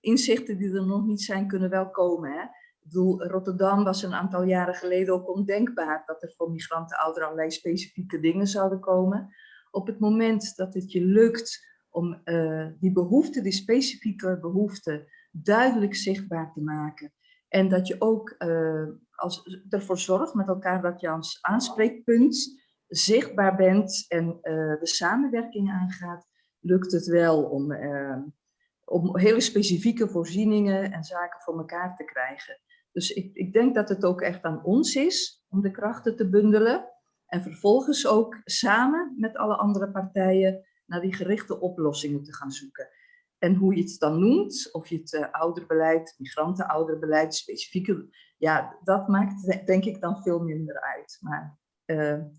inzichten die er nog niet zijn, kunnen wel komen. Hè? Bedoel, Rotterdam was een aantal jaren geleden ook ondenkbaar dat er voor migranten allerlei specifieke dingen zouden komen. Op het moment dat het je lukt om uh, die behoeften, die specifieke behoeften, duidelijk zichtbaar te maken. En dat je ook uh, als, ervoor zorgt met elkaar dat je als aanspreekpunt zichtbaar bent en uh, de samenwerking aangaat, lukt het wel om, om hele specifieke voorzieningen en zaken voor elkaar te krijgen. Dus ik, ik denk dat het ook echt aan ons is om de krachten te bundelen. En vervolgens ook samen met alle andere partijen naar die gerichte oplossingen te gaan zoeken. En hoe je het dan noemt, of je het uh, ouderbeleid, migrantenouderbeleid, specifieke, ja, dat maakt denk ik dan veel minder uit. Maar uh,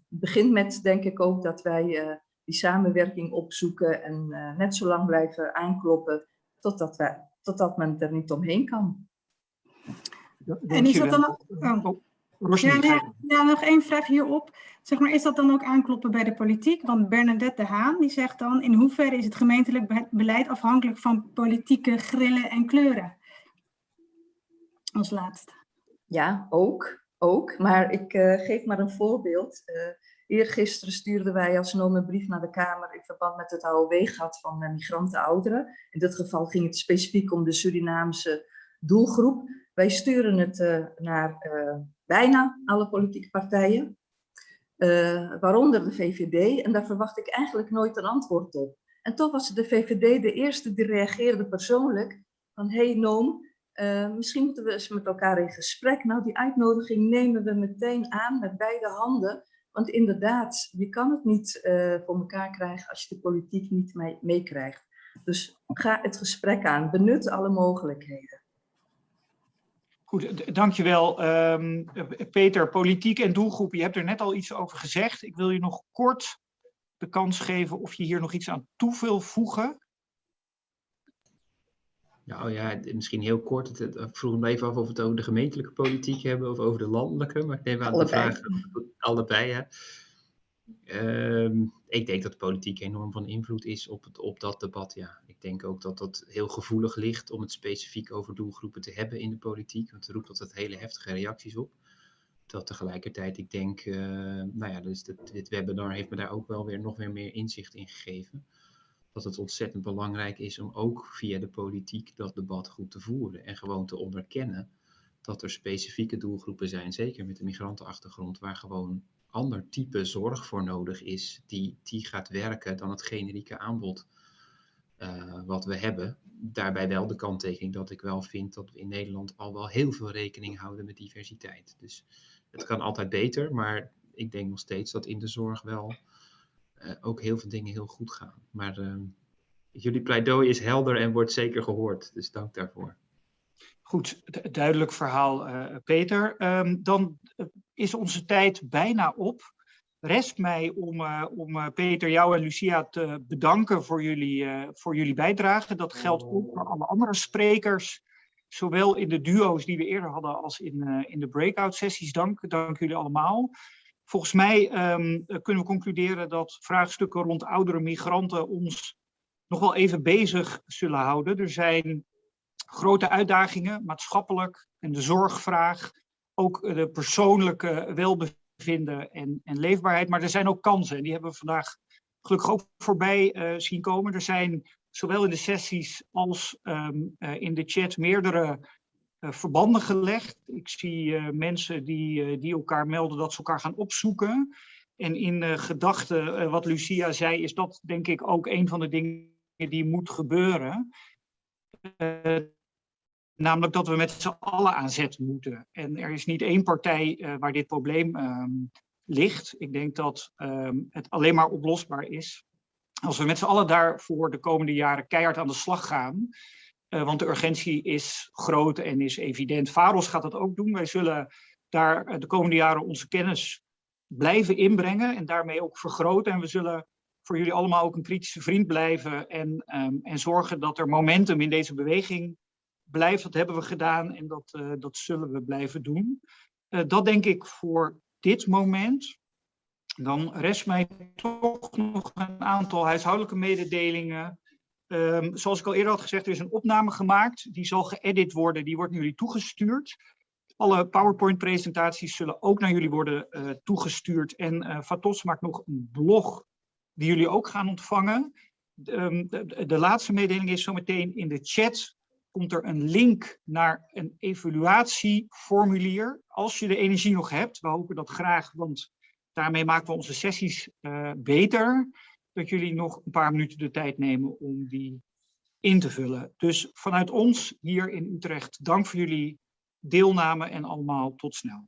het begint met, denk ik ook, dat wij uh, die samenwerking opzoeken en net zo lang blijven aankloppen totdat, wij, totdat men er niet omheen kan. En is dat dan ook... Oh. Oh, ja, ja, nog één vraag hierop. Zeg maar, is dat dan ook aankloppen bij de politiek? Want Bernadette de Haan die zegt dan, in hoeverre is het gemeentelijk beleid afhankelijk van politieke grillen en kleuren? Als laatste. Ja, ook. ook. Maar ik uh, geef maar een voorbeeld. Uh, eergisteren stuurden wij als NOM een brief naar de Kamer in verband met het AOW-gat van uh, migranten ouderen. In dit geval ging het specifiek om de Surinaamse doelgroep. Wij sturen het uh, naar uh, bijna alle politieke partijen, uh, waaronder de VVD, en daar verwacht ik eigenlijk nooit een antwoord op. En toch was de VVD de eerste die reageerde persoonlijk van, hey Noom, misschien moeten we eens met elkaar in gesprek. Nou, die uitnodiging nemen we meteen aan met beide handen, want inderdaad, je kan het niet voor elkaar krijgen als je de politiek niet meekrijgt. Mee dus ga het gesprek aan, benut alle mogelijkheden. Goed, dankjewel. Um, Peter, politiek en doelgroep, je hebt er net al iets over gezegd. Ik wil je nog kort de kans geven of je hier nog iets aan toe wil voegen. Nou ja, misschien heel kort. Ik vroeg me even af of we het over de gemeentelijke politiek hebben of over de landelijke. Maar ik neem aan de vraag allebei. Ja. Um, ik denk dat de politiek enorm van invloed is op, het, op dat debat. Ja. Ik denk ook dat dat heel gevoelig ligt om het specifiek over doelgroepen te hebben in de politiek. Want er roept altijd hele heftige reacties op. Dat tegelijkertijd, ik denk, uh, nou ja, dus dit, webinar heeft me daar ook wel weer nog weer meer inzicht in gegeven. Dat het ontzettend belangrijk is om ook via de politiek dat debat goed te voeren. En gewoon te onderkennen dat er specifieke doelgroepen zijn, zeker met de migrantenachtergrond, waar gewoon ander type zorg voor nodig is, die, die gaat werken dan het generieke aanbod uh, wat we hebben. Daarbij wel de kanttekening dat ik wel vind dat we in Nederland al wel heel veel rekening houden met diversiteit. Dus het kan altijd beter, maar ik denk nog steeds dat in de zorg wel uh, ook heel veel dingen heel goed gaan. Maar uh, jullie pleidooi is helder en wordt zeker gehoord, dus dank daarvoor. Goed, duidelijk verhaal, uh, Peter. Um, dan is onze tijd bijna op. Rest mij om, uh, om uh, Peter, jou en Lucia te bedanken voor jullie, voor jullie bijdrage. Dat geldt ook voor alle andere sprekers, zowel in de duo's die we eerder hadden als in, in de breakout sessies. Dank, dank jullie allemaal. Volgens mij um, kunnen we concluderen dat vraagstukken rond oudere migranten ons nog wel even bezig zullen houden. Er zijn grote uitdagingen, maatschappelijk en de zorgvraag, ook de persoonlijke welbevinden en, en leefbaarheid. Maar er zijn ook kansen en die hebben we vandaag gelukkig ook voorbij uh, zien komen. Er zijn zowel in de sessies als um, uh, in de chat meerdere uh, verbanden gelegd. Ik zie mensen die, die elkaar melden dat ze elkaar gaan opzoeken. En in gedachten, wat Lucia zei, is dat denk ik ook een van de dingen die moet gebeuren. Namelijk dat we met z'n allen aan zet moeten. En er is niet één partij waar dit probleem um, ligt. Ik denk dat um, het alleen maar oplosbaar is als we met z'n allen daarvoor de komende jaren keihard aan de slag gaan. want de urgentie is groot en is evident. Varos gaat dat ook doen. Wij zullen daar de komende jaren onze kennis blijven inbrengen en daarmee ook vergroten. En we zullen voor jullie allemaal ook een kritische vriend blijven en, um, en zorgen dat er momentum in deze beweging blijft. Dat hebben we gedaan en dat, uh, dat zullen we blijven doen. Uh, dat denk ik voor dit moment. Dan rest mij toch nog een aantal huishoudelijke mededelingen. Um, zoals ik al eerder had gezegd, er is een opname gemaakt. Die zal geëdit worden, die wordt naar jullie toegestuurd. Alle PowerPoint-presentaties zullen ook naar jullie worden uh, toegestuurd. En Fatos maakt nog een blog die jullie ook gaan ontvangen. De, de, de laatste mededeling is zometeen in de chat komt er een link naar een evaluatieformulier. Als je de energie nog hebt, we hopen dat graag, want daarmee maken we onze sessies uh, beter. Dat jullie nog een paar minuten de tijd nemen om die in te vullen. Dus vanuit ons hier in Utrecht, dank voor jullie deelname en allemaal tot snel.